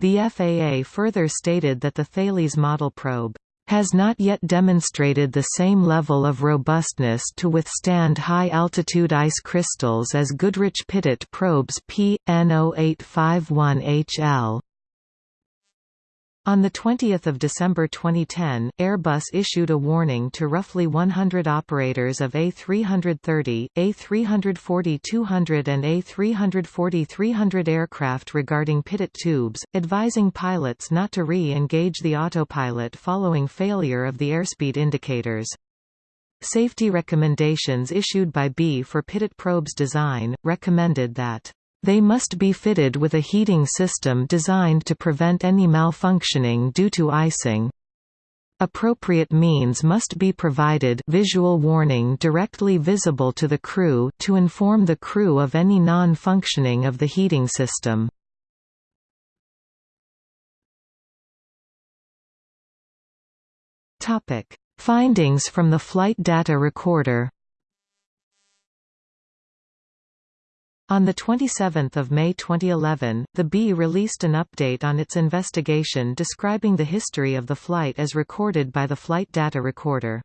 The FAA further stated that the Thales model probe has not yet demonstrated the same level of robustness to withstand high-altitude ice crystals as Goodrich Pitot probes P.N0851HL. On 20 December 2010, Airbus issued a warning to roughly 100 operators of A330, A340-200 and A340-300 aircraft regarding pitot tubes, advising pilots not to re-engage the autopilot following failure of the airspeed indicators. Safety recommendations issued by B for pitot probes design, recommended that they must be fitted with a heating system designed to prevent any malfunctioning due to icing. Appropriate means must be provided visual warning directly visible to the crew to inform the crew of any non-functioning of the heating system. Findings from the flight data recorder On 27 May 2011, the B released an update on its investigation describing the history of the flight as recorded by the flight data recorder.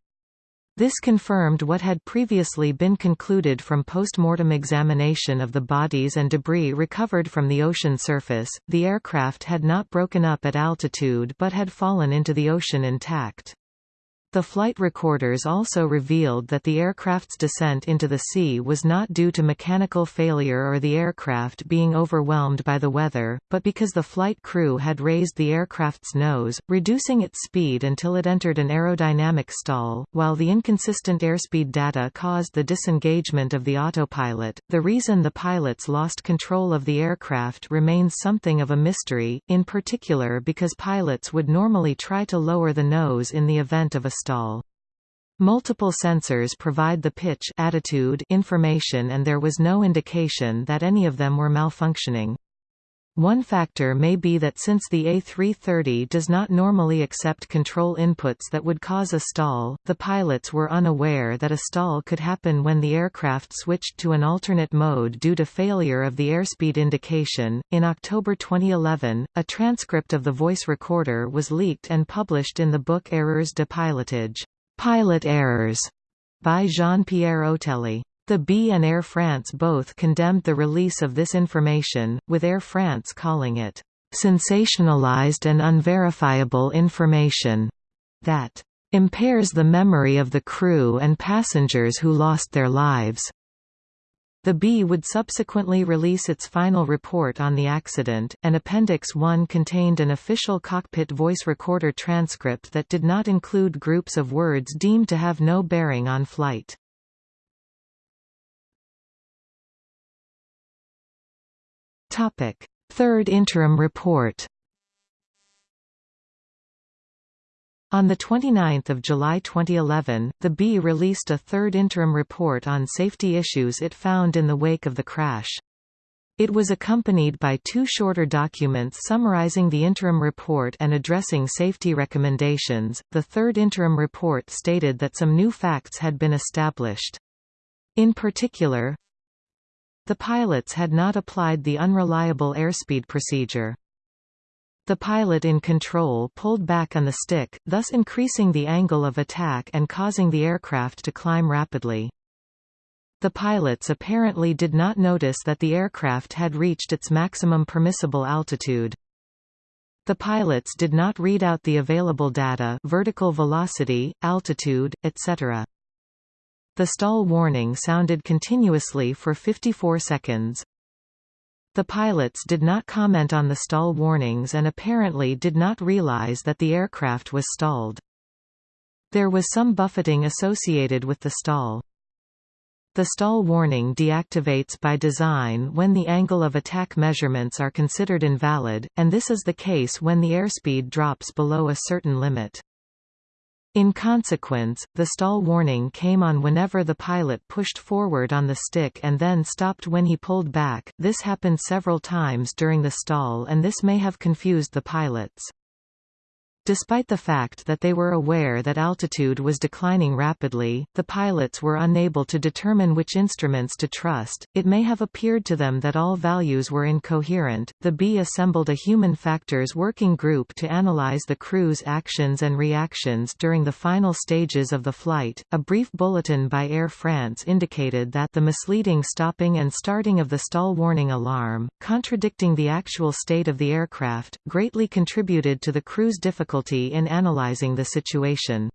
This confirmed what had previously been concluded from post-mortem examination of the bodies and debris recovered from the ocean surface. The aircraft had not broken up at altitude but had fallen into the ocean intact. The flight recorders also revealed that the aircraft's descent into the sea was not due to mechanical failure or the aircraft being overwhelmed by the weather, but because the flight crew had raised the aircraft's nose, reducing its speed until it entered an aerodynamic stall. While the inconsistent airspeed data caused the disengagement of the autopilot, the reason the pilots lost control of the aircraft remains something of a mystery, in particular because pilots would normally try to lower the nose in the event of a stall. Multiple sensors provide the pitch attitude information and there was no indication that any of them were malfunctioning. One factor may be that since the A330 does not normally accept control inputs that would cause a stall, the pilots were unaware that a stall could happen when the aircraft switched to an alternate mode due to failure of the airspeed indication. In October 2011, a transcript of the voice recorder was leaked and published in the book Erreurs de pilotage, Pilot Errors, by Jean-Pierre Otelli. The B and Air France both condemned the release of this information, with Air France calling it sensationalized and unverifiable information that impairs the memory of the crew and passengers who lost their lives. The B would subsequently release its final report on the accident, and Appendix 1 contained an official cockpit voice recorder transcript that did not include groups of words deemed to have no bearing on flight. Topic: Third interim report. On 29 July 2011, the B released a third interim report on safety issues it found in the wake of the crash. It was accompanied by two shorter documents summarizing the interim report and addressing safety recommendations. The third interim report stated that some new facts had been established. In particular, the pilots had not applied the unreliable airspeed procedure. The pilot in control pulled back on the stick, thus increasing the angle of attack and causing the aircraft to climb rapidly. The pilots apparently did not notice that the aircraft had reached its maximum permissible altitude. The pilots did not read out the available data vertical velocity, altitude, etc. The stall warning sounded continuously for 54 seconds. The pilots did not comment on the stall warnings and apparently did not realize that the aircraft was stalled. There was some buffeting associated with the stall. The stall warning deactivates by design when the angle of attack measurements are considered invalid, and this is the case when the airspeed drops below a certain limit. In consequence, the stall warning came on whenever the pilot pushed forward on the stick and then stopped when he pulled back. This happened several times during the stall and this may have confused the pilots. Despite the fact that they were aware that altitude was declining rapidly, the pilots were unable to determine which instruments to trust. It may have appeared to them that all values were incoherent. The B assembled a human factors working group to analyze the crew's actions and reactions during the final stages of the flight. A brief bulletin by Air France indicated that the misleading stopping and starting of the stall warning alarm, contradicting the actual state of the aircraft, greatly contributed to the crew's difficulty difficulty in analyzing the situation.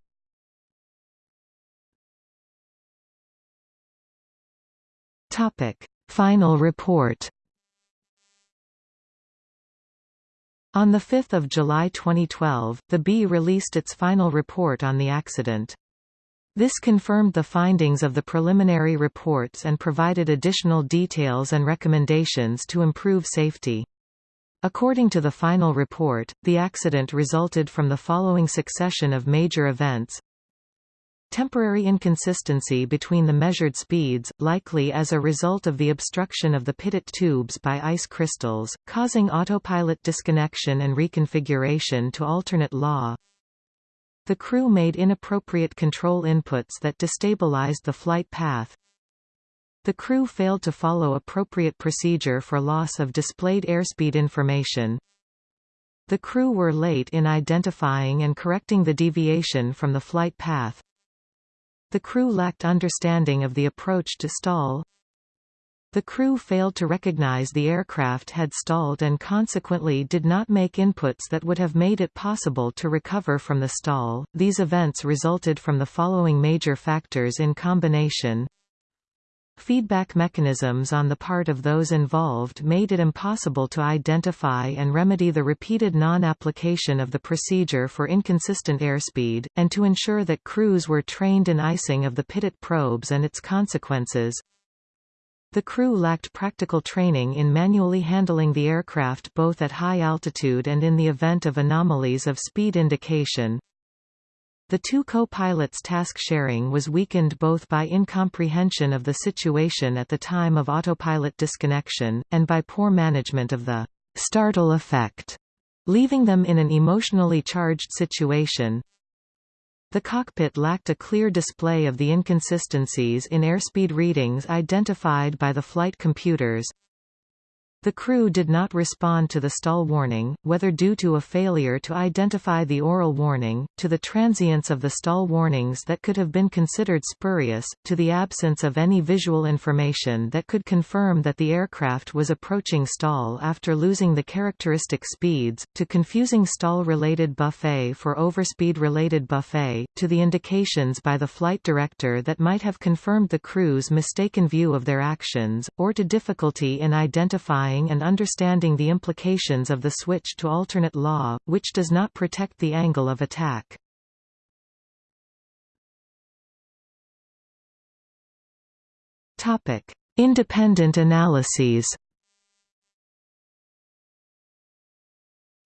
Topic: Final report. On 5 July 2012, the B released its final report on the accident. This confirmed the findings of the preliminary reports and provided additional details and recommendations to improve safety. According to the final report, the accident resulted from the following succession of major events. Temporary inconsistency between the measured speeds, likely as a result of the obstruction of the pitot tubes by ice crystals, causing autopilot disconnection and reconfiguration to alternate law. The crew made inappropriate control inputs that destabilized the flight path. The crew failed to follow appropriate procedure for loss of displayed airspeed information. The crew were late in identifying and correcting the deviation from the flight path. The crew lacked understanding of the approach to stall. The crew failed to recognize the aircraft had stalled and consequently did not make inputs that would have made it possible to recover from the stall. These events resulted from the following major factors in combination. Feedback mechanisms on the part of those involved made it impossible to identify and remedy the repeated non-application of the procedure for inconsistent airspeed, and to ensure that crews were trained in icing of the pitot probes and its consequences. The crew lacked practical training in manually handling the aircraft both at high altitude and in the event of anomalies of speed indication. The two co-pilots' task sharing was weakened both by incomprehension of the situation at the time of autopilot disconnection, and by poor management of the startle effect, leaving them in an emotionally charged situation. The cockpit lacked a clear display of the inconsistencies in airspeed readings identified by the flight computers. The crew did not respond to the stall warning, whether due to a failure to identify the oral warning, to the transience of the stall warnings that could have been considered spurious, to the absence of any visual information that could confirm that the aircraft was approaching stall after losing the characteristic speeds, to confusing stall-related buffet for overspeed-related buffet, to the indications by the flight director that might have confirmed the crew's mistaken view of their actions, or to difficulty in identifying and understanding the implications of the switch to alternate law, which does not protect the angle of attack. Topic: Independent analyses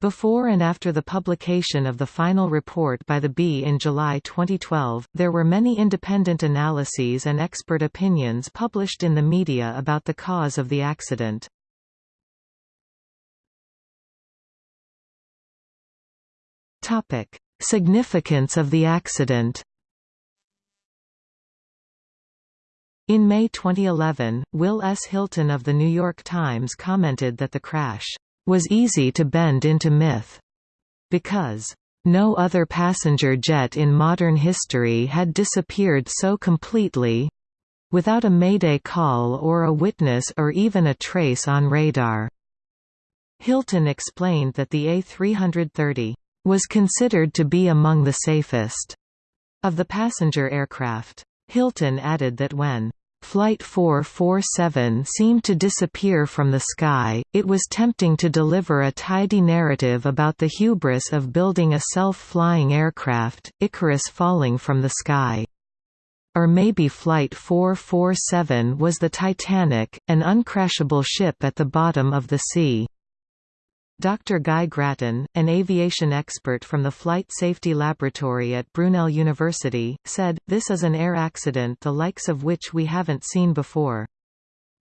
Before and after the publication of the final report by the B in July 2012, there were many independent analyses and expert opinions published in the media about the cause of the accident. Topic: Significance of the accident. In May 2011, Wil S. Hylton of The New York Times commented that the crash was easy to bend into myth because no other passenger jet in modern history had disappeared so completely without a mayday call or a witness or even a trace on radar. Hylton explained that the A330 was considered to be among the safest of the passenger aircraft. Hylton added that when Flight 447 seemed to disappear from the sky, it was tempting to deliver a tidy narrative about the hubris of building a self-flying aircraft, Icarus falling from the sky. Or maybe Flight 447 was the Titanic, an uncrashable ship at the bottom of the sea. Dr. Guy Gratton, an aviation expert from the Flight Safety Laboratory at Brunel University, said, This is an air accident the likes of which we haven't seen before.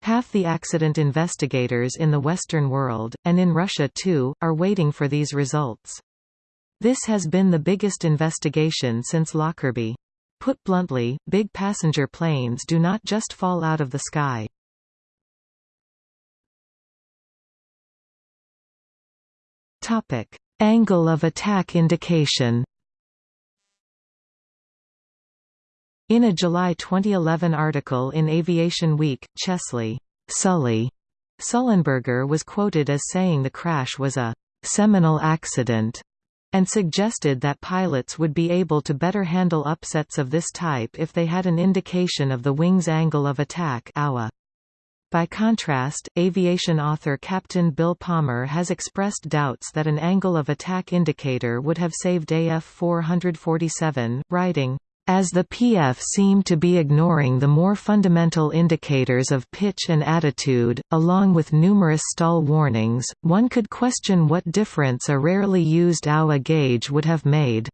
Half the accident investigators in the Western world, and in Russia too, are waiting for these results. This has been the biggest investigation since Lockerbie. Put bluntly, big passenger planes do not just fall out of the sky. Topic: Angle of attack indication. In a July 2011 article in Aviation Week, Chesley Sully Sullenberger was quoted as saying the crash was a seminal accident and suggested that pilots would be able to better handle upsets of this type if they had an indication of the wing's angle of attack AWA. By contrast, aviation author Captain Bill Palmer has expressed doubts that an angle of attack indicator would have saved AF 447, writing, as the PF seemed to be ignoring the more fundamental indicators of pitch and attitude, along with numerous stall warnings, one could question what difference a rarely used AWA gauge would have made.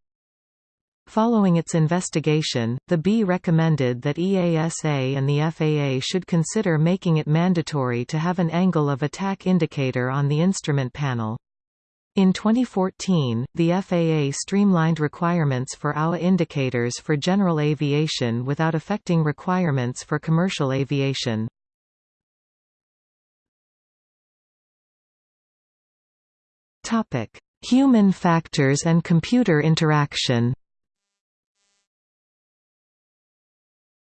Following its investigation, the B recommended that EASA and the FAA should consider making it mandatory to have an angle of attack indicator on the instrument panel. In 2014, the FAA streamlined requirements for AWA indicators for general aviation without affecting requirements for commercial aviation. Human factors and computer interaction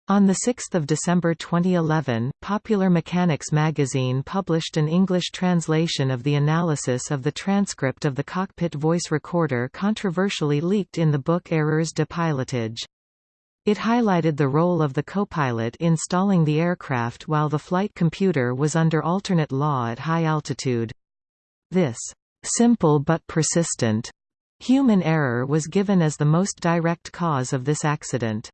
On 6 December 2011, Popular Mechanics magazine published an English translation of the analysis of the transcript of the cockpit voice recorder controversially leaked in the book Erreurs de pilotage. It highlighted the role of the copilot in stalling the aircraft while the flight computer was under alternate law at high altitude. This simple but persistent human error was given as the most direct cause of this accident.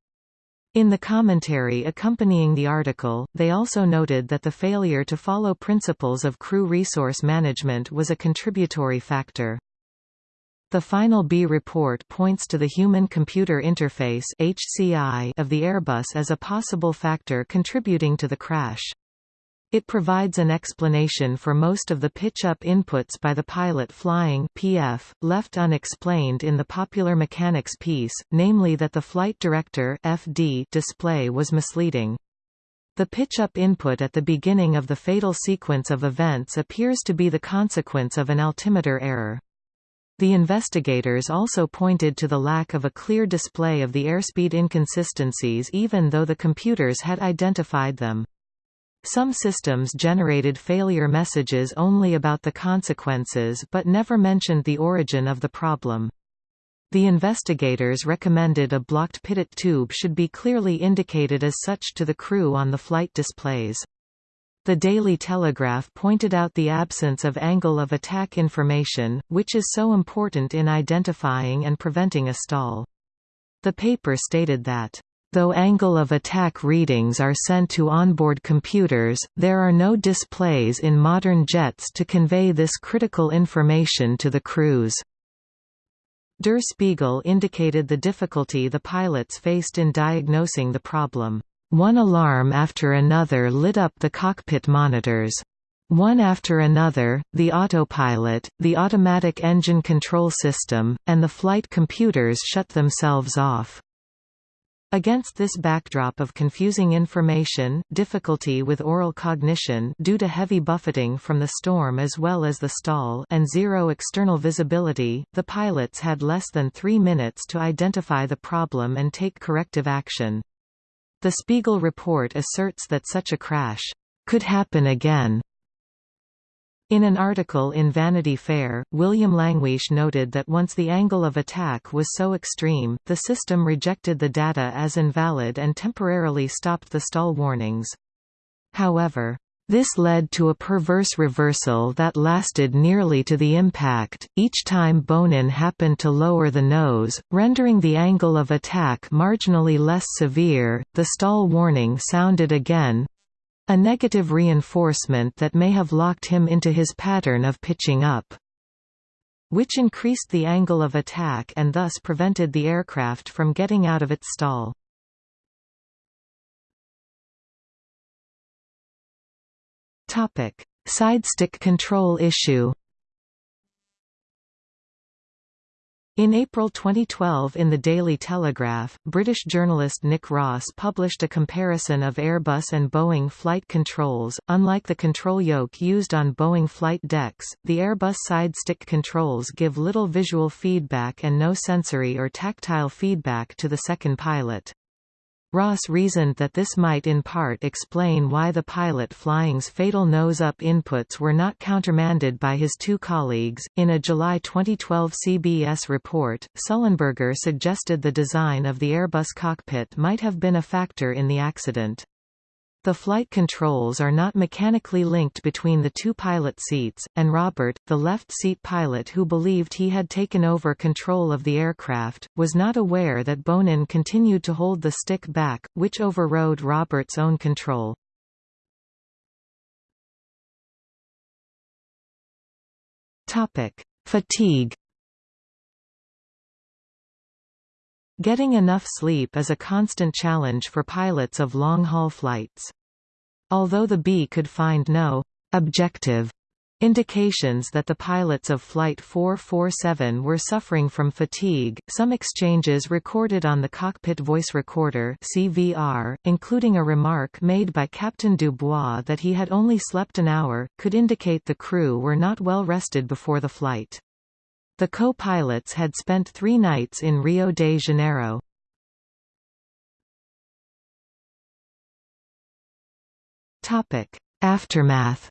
In the commentary accompanying the article, they also noted that the failure to follow principles of crew resource management was a contributory factor. The final B report points to the Human-Computer Interface of the Airbus as a possible factor contributing to the crash. It provides an explanation for most of the pitch-up inputs by the pilot flying PF, left unexplained in the Popular Mechanics piece, namely that the Flight Director FD display was misleading. The pitch-up input at the beginning of the fatal sequence of events appears to be the consequence of an altimeter error. The investigators also pointed to the lack of a clear display of the airspeed inconsistencies even though the computers had identified them. Some systems generated failure messages only about the consequences but never mentioned the origin of the problem. The investigators recommended a blocked pitot tube should be clearly indicated as such to the crew on the flight displays. The Daily Telegraph pointed out the absence of angle of attack information, which is so important in identifying and preventing a stall. The paper stated that Though angle of attack readings are sent to onboard computers, there are no displays in modern jets to convey this critical information to the crews. Der Spiegel indicated the difficulty the pilots faced in diagnosing the problem. One alarm after another lit up the cockpit monitors. One after another, the autopilot, the automatic engine control system, and the flight computers shut themselves off. Against this backdrop of confusing information, difficulty with aural cognition due to heavy buffeting from the storm as well as the stall and zero external visibility, the pilots had less than three minutes to identify the problem and take corrective action. The Spiegel report asserts that such a crash could happen again in an article in Vanity Fair, William Langewiesche noted that once the angle of attack was so extreme, the system rejected the data as invalid and temporarily stopped the stall warnings. However, this led to a perverse reversal that lasted nearly to the impact, each time Bonin happened to lower the nose, rendering the angle of attack marginally less severe, the stall warning sounded again, a negative reinforcement that may have locked him into his pattern of pitching up which increased the angle of attack and thus prevented the aircraft from getting out of its stall. Sidestick control issue In April 2012 in the Daily Telegraph, British journalist Nick Ross published a comparison of Airbus and Boeing flight controls. Unlike the control yoke used on Boeing flight decks, the Airbus side stick controls give little visual feedback and no sensory or tactile feedback to the second pilot. Ross reasoned that this might in part explain why the pilot flying's fatal nose-up inputs were not countermanded by his two colleagues. In a July 2012 CBS report, Sullenberger suggested the design of the Airbus cockpit might have been a factor in the accident. The flight controls are not mechanically linked between the two pilot seats, and Robert, the left seat pilot who believed he had taken over control of the aircraft, was not aware that Bonin continued to hold the stick back, which overrode Robert's own control. Fatigue Getting enough sleep is a constant challenge for pilots of long-haul flights. Although the B could find no objective indications that the pilots of Flight 447 were suffering from fatigue. Some exchanges recorded on the cockpit voice recorder (CVR), including a remark made by Captain Dubois that he had only slept an hour, could indicate the crew were not well rested before the flight. The co-pilots had spent three nights in Rio de Janeiro. Aftermath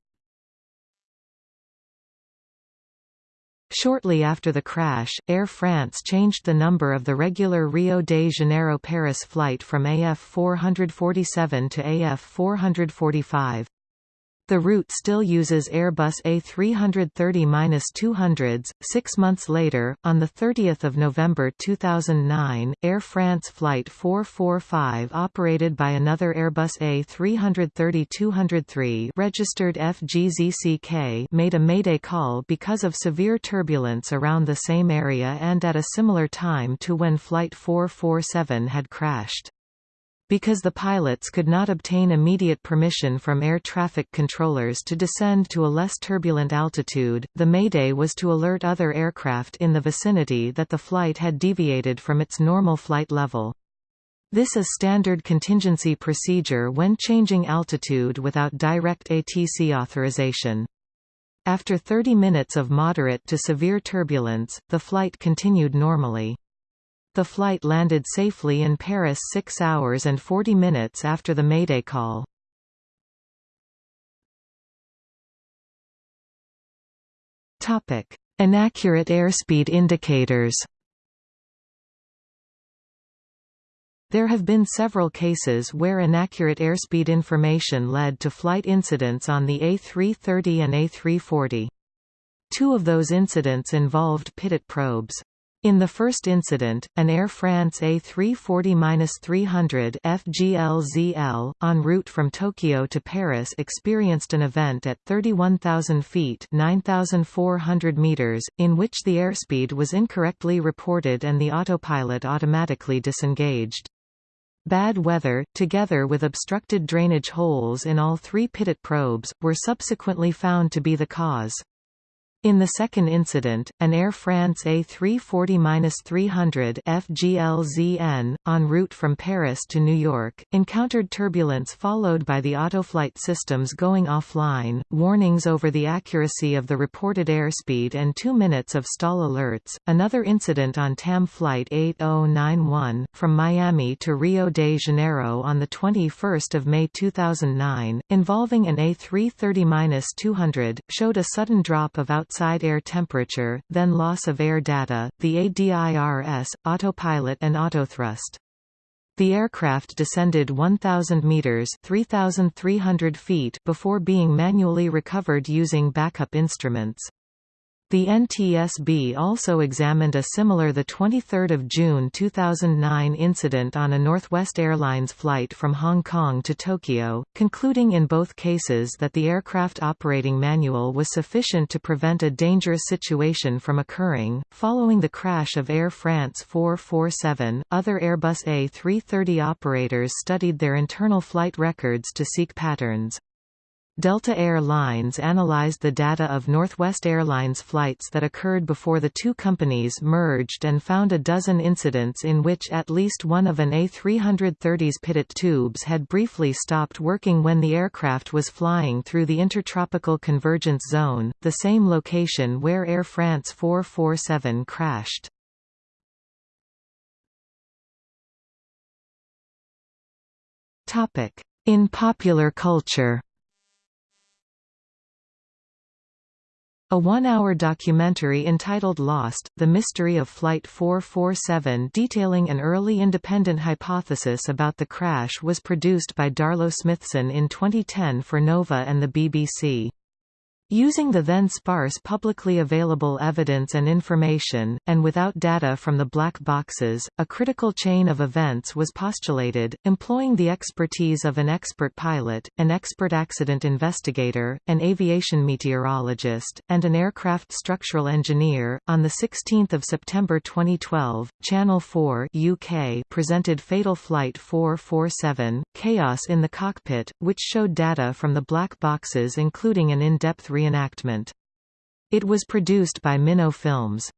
Shortly after the crash, Air France changed the number of the regular Rio de Janeiro-Paris flight from AF 447 to AF 445. The route still uses Airbus A330-200s. Six months later, on 30 November 2009, Air France Flight 445 operated by another Airbus A330-203 registered FGZCK made a mayday call because of severe turbulence around the same area and at a similar time to when Flight 447 had crashed. Because the pilots could not obtain immediate permission from air traffic controllers to descend to a less turbulent altitude, the mayday was to alert other aircraft in the vicinity that the flight had deviated from its normal flight level. This is standard contingency procedure when changing altitude without direct ATC authorization. After 30 minutes of moderate to severe turbulence, the flight continued normally. The flight landed safely in Paris 6 hours and 40 minutes after the Mayday call. Inaccurate airspeed indicators There have been several cases where inaccurate airspeed information led to flight incidents on the A330 and A340. Two of those incidents involved pitot probes. In the first incident, an Air France A340-300 FGLZL, en route from Tokyo to Paris experienced an event at 31,000 feet 9,400 meters, in which the airspeed was incorrectly reported and the autopilot automatically disengaged. Bad weather, together with obstructed drainage holes in all three pitot probes, were subsequently found to be the cause. In the second incident, an Air France A340-300 FGLZN, en route from Paris to New York, encountered turbulence followed by the autoflight systems going offline, warnings over the accuracy of the reported airspeed and two minutes of stall alerts. Another incident on TAM Flight 8091, from Miami to Rio de Janeiro on 21 May 2009, involving an A330-200, showed a sudden drop of out outside air temperature, then loss of air data, the ADIRS, autopilot and autothrust. The aircraft descended 1,000 meters (3,300 feet) before being manually recovered using backup instruments. The NTSB also examined a similar 23 June 2009 incident on a Northwest Airlines flight from Hong Kong to Tokyo, concluding in both cases that the aircraft operating manual was sufficient to prevent a dangerous situation from occurring. Following the crash of Air France 447, other Airbus A330 operators studied their internal flight records to seek patterns. Delta Air Lines analyzed the data of Northwest Airlines flights that occurred before the two companies merged and found a dozen incidents in which at least one of an A330's pitot tubes had briefly stopped working when the aircraft was flying through the Intertropical Convergence Zone, the same location where Air France 447 crashed. In popular culture A one-hour documentary entitled Lost, The Mystery of Flight 447 detailing an early independent hypothesis about the crash was produced by Darlow Smithson in 2010 for Nova and the BBC. Using the then sparse publicly available evidence and information, and without data from the black boxes, a critical chain of events was postulated, employing the expertise of an expert pilot, an expert accident investigator, an aviation meteorologist, and an aircraft structural engineer. On 16 September 2012, Channel 4 UK presented Fatal Flight 447, Chaos in the Cockpit, which showed data from the black boxes including an in-depth reenactment. It was produced by Minnow Films.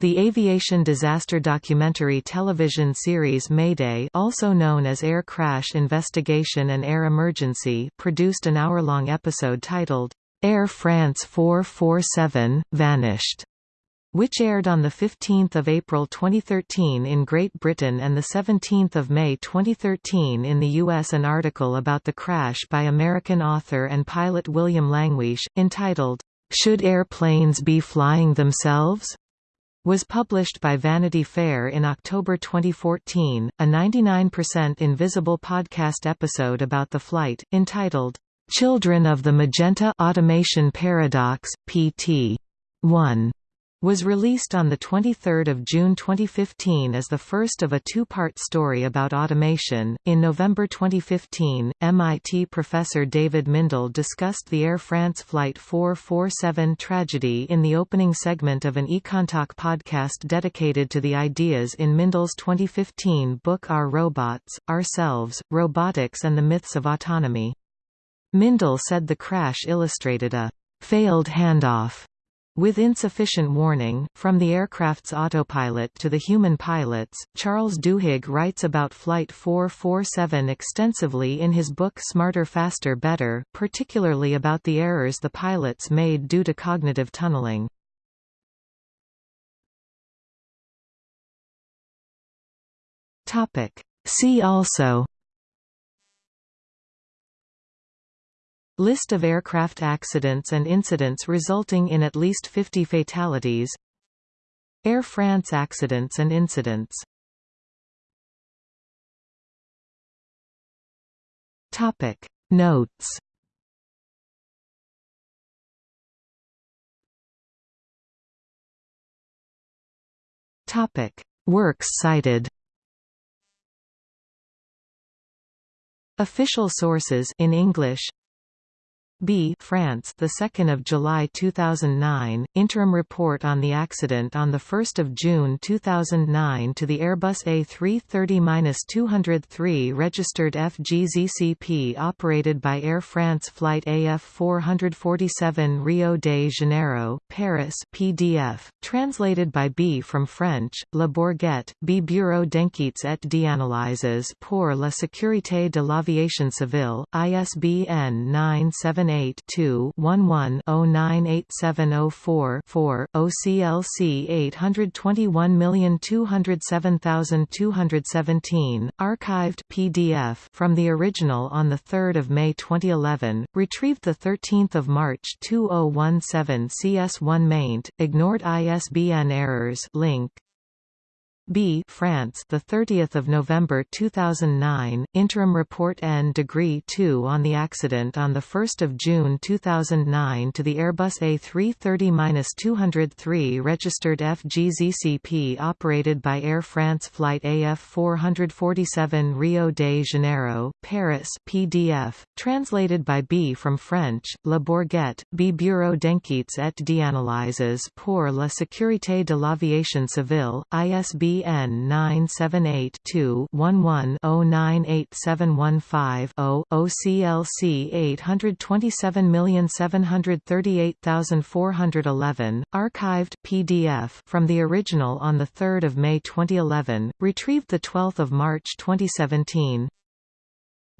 The aviation disaster documentary television series Mayday also known as Air Crash Investigation and Air Emergency produced an hour-long episode titled, Air France 447, Vanished, which aired on 15 April 2013 in Great Britain and 17 May 2013 in the US. An article about the crash by American author and pilot William Langewiesche, entitled, "'Should Airplanes Be Flying Themselves?' was published by Vanity Fair in October 2014, a 99% Invisible podcast episode about the flight, entitled, "'Children of the Magenta Automation Paradox, PT. 1' was released on 23 June 2015 as the first of a two-part story about automation. In November 2015, MIT professor David Mindell discussed the Air France Flight 447 tragedy in the opening segment of an EconTalk podcast dedicated to the ideas in Mindell's 2015 book Our Robots, Ourselves, Robotics and the Myths of Autonomy. Mindell said the crash illustrated a failed handoff with insufficient warning, from the aircraft's autopilot to the human pilots, Charles Duhigg writes about Flight 447 extensively in his book Smarter Faster Better, particularly about the errors the pilots made due to cognitive tunneling. See also List of aircraft accidents and incidents resulting in at least 50 fatalities. Air France accidents and incidents. Topic. Notes. Topic. Works cited. Official sources in English B France the 2nd of July 2009 interim report on the accident on the 1st of June 2009 to the Airbus A330-203 registered FGZCP operated by Air France flight AF 447 Rio de Janeiro Paris PDF translated by B from French Le Bourget B Bureau d'enquêtes et d'analyses pour la sécurité de l'aviation civile ISBN 97 78-2-11-098704-4, OCLC 821207217, archived PDF from the original on 3 May 2011, retrieved 13 March 2017 CS1 maint, ignored ISBN errors link B France the 30th of November 2009 interim report N degree 2 on the accident on the 1st of June 2009 to the Airbus A330-203 registered FGZCP operated by Air France flight AF 447 Rio de Janeiro Paris PDF translated by B from French La Bourget B Bureau d'enquêtes et d'analyses pour la sécurité de l'aviation civile ISB ISBN 978-2-11-098715-0, OCLC 827738411, archived PDF from the original on 3 May 2011, retrieved 12 March 2017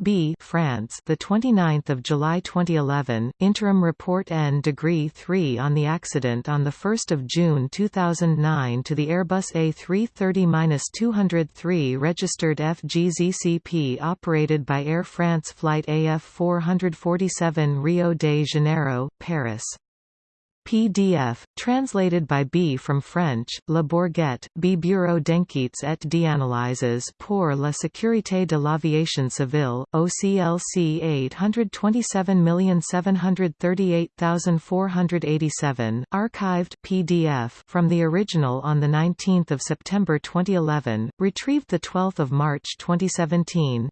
B France the 29th of July 2011 interim report N degree 3 on the accident on the 1st of June 2009 to the Airbus A330-203 registered FGZCP operated by Air France flight AF 447 Rio de Janeiro Paris PDF, translated by B from French, Le Bourget, B Bureau d'enquêtes et d'analyses pour la sécurité de l'aviation civile, OCLC 827738487, archived PDF from the original on 19 September 2011, retrieved 12 March 2017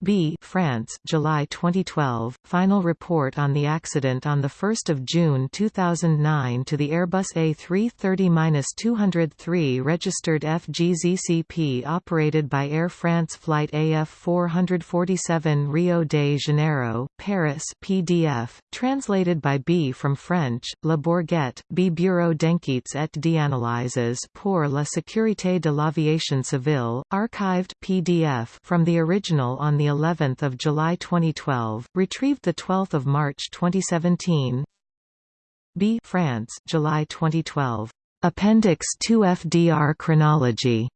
B France July 2012 final report on the accident on the 1st of June 2009 to the Airbus A330-203 registered FGZCP operated by Air France flight AF 447 Rio de Janeiro Paris PDF translated by B from French La Bourget B Bureau d'enquêtes et d'analyses pour la sécurité de l'aviation civile archived PDF from the original on the 11th of July 2012, retrieved the 12th of March 2017. B France, July 2012. Appendix 2 FDR chronology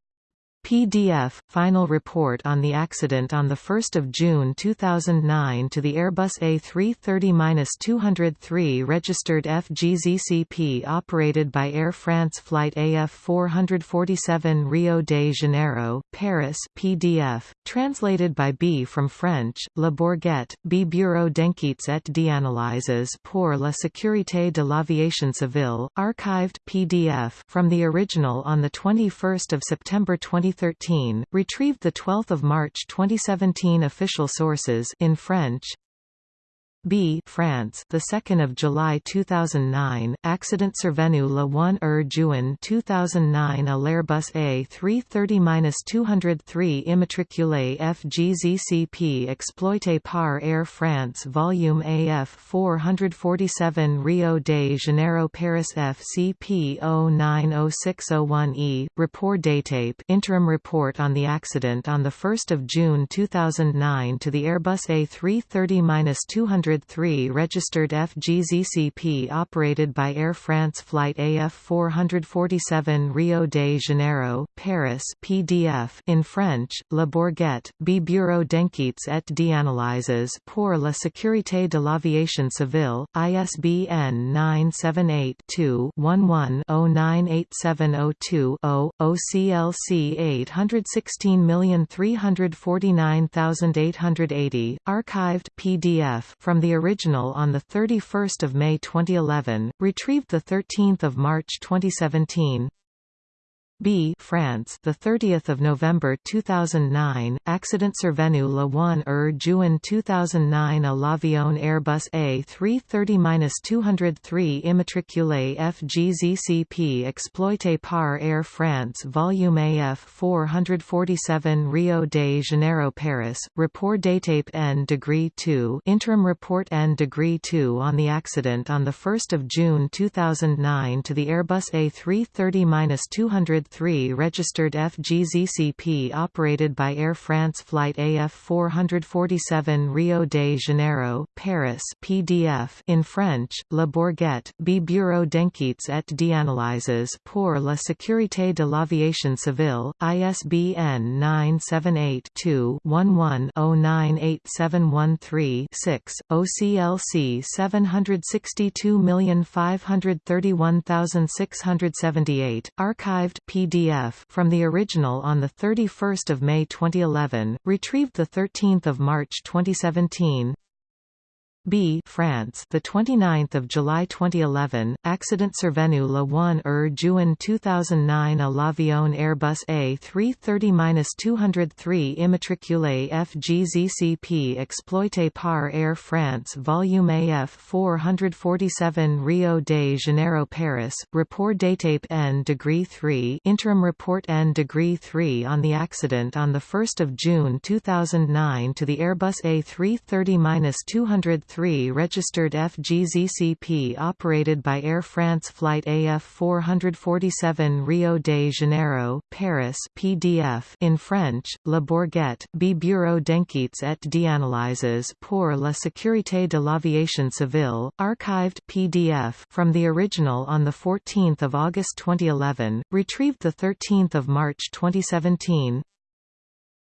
PDF – Final report on the accident on 1 June 2009 to the Airbus A330-203 registered FGZCP operated by Air France Flight AF 447 Rio de Janeiro, Paris PDF, translated by B. from French, La Bourget, B. Bureau d'enquêtes et d'analyses pour la sécurité de l'aviation civile, archived PDF from the original on 21 September 20 2013, retrieved 12 March 2017 Official sources in French B France the 2nd of July 2009 accident survenu le 1 er juin 2009 à l'Airbus A330-203 immatriculé FGZCP exploité par Air France volume AF 447 Rio de Janeiro Paris FCP 090601E report datape interim report on the accident on the 1st of June 2009 to the Airbus A330-200 103 registered FGZCP operated by Air France Flight AF 447 Rio de Janeiro, Paris PDF in French, La Bourget, B Bureau d'enquêtes et d'analyses pour la sécurité de l'aviation civile, ISBN 978-2-11-098702-0, OCLC 816349880, archived PDF from the original on 31 May 2011, retrieved 13 March 2017 B France the 30th of November 2009 accident survenu le 1 er juin 2009 à l'avion Airbus A330-203 immatriculé FGZCP exploité par Air France volume AF 447 Rio de Janeiro Paris report datape N degree 2 interim report N degree 2 on the accident on the 1st of June 2009 to the Airbus A330-203 3 registered FGZCP operated by Air France Flight AF 447 Rio de Janeiro, Paris PDF in French, La Bourget, B Bureau d'enquêtes et d'analyses pour la sécurité de l'aviation civile, ISBN 978-2-11-098713-6, OCLC 762531678, archived PDF from the original on 31 May 2011, retrieved 13 March 2017 B France the 29th of July 2011 accident survenu le 1 er juin 2009 à l'avion Airbus A330-203 immatriculé FGZCP exploité par Air France volume AF 447 Rio de Janeiro Paris report datape N degree 3 interim report N degree 3 on the accident on the 1st of June 2009 to the Airbus A330-203 3 registered FGZCP operated by Air France Flight AF 447 Rio de Janeiro, Paris PDF in French, Le Bourget, B Bureau d'enquêtes et d'analyses pour la sécurité de l'aviation civile, archived PDF from the original on 14 August 2011, retrieved 13 March 2017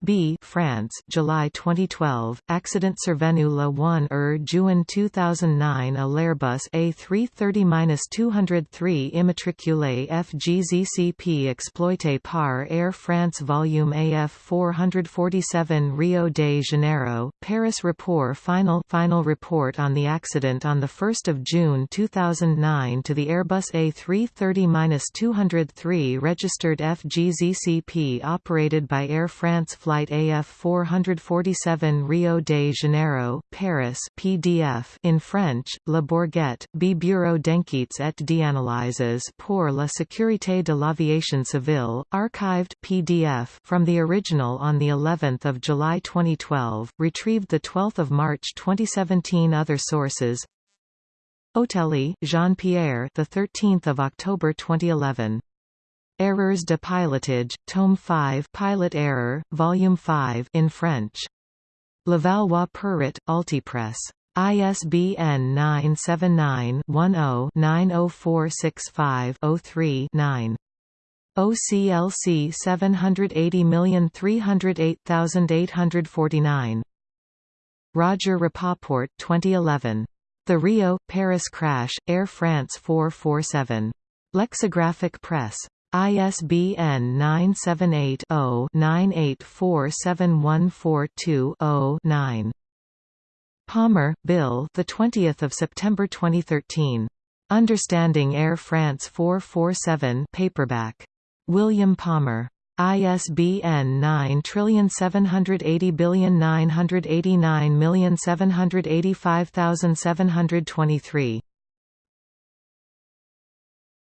B France July 2012 accident survenu le 1 er juin 2009 à l'Airbus A330-203 immatriculé FGZCP exploité par Air France volume AF 447 Rio de Janeiro Paris report final final report on the accident on the 1st of June 2009 to the Airbus A330-203 registered FGZCP operated by Air France Flight Flight AF 447 Rio de Janeiro, Paris PDF in French, Le Bourget, B Bureau d'enquêtes et d'analyses pour la sécurité de l'aviation civile, archived PDF from the original on the 11th of July 2012, retrieved the 12th of March 2017 Other sources. Otelli, Jean-Pierre the 13th of October 2011 Erreurs de pilotage, Tome 5 Pilot Error, Volume 5 in French. Levallois Perret, Altipress. ISBN 979-10-90465-03-9. OCLC 780308849. Roger Rapoport 2011. The Rio, Paris Crash, Air France 447. Lexicographic Press. ISBN 978 0 9847142 0 9. Palmer, Bill. The 20th of September 2013. Understanding Air France 447 paperback. William Palmer. ISBN 97809897897857723.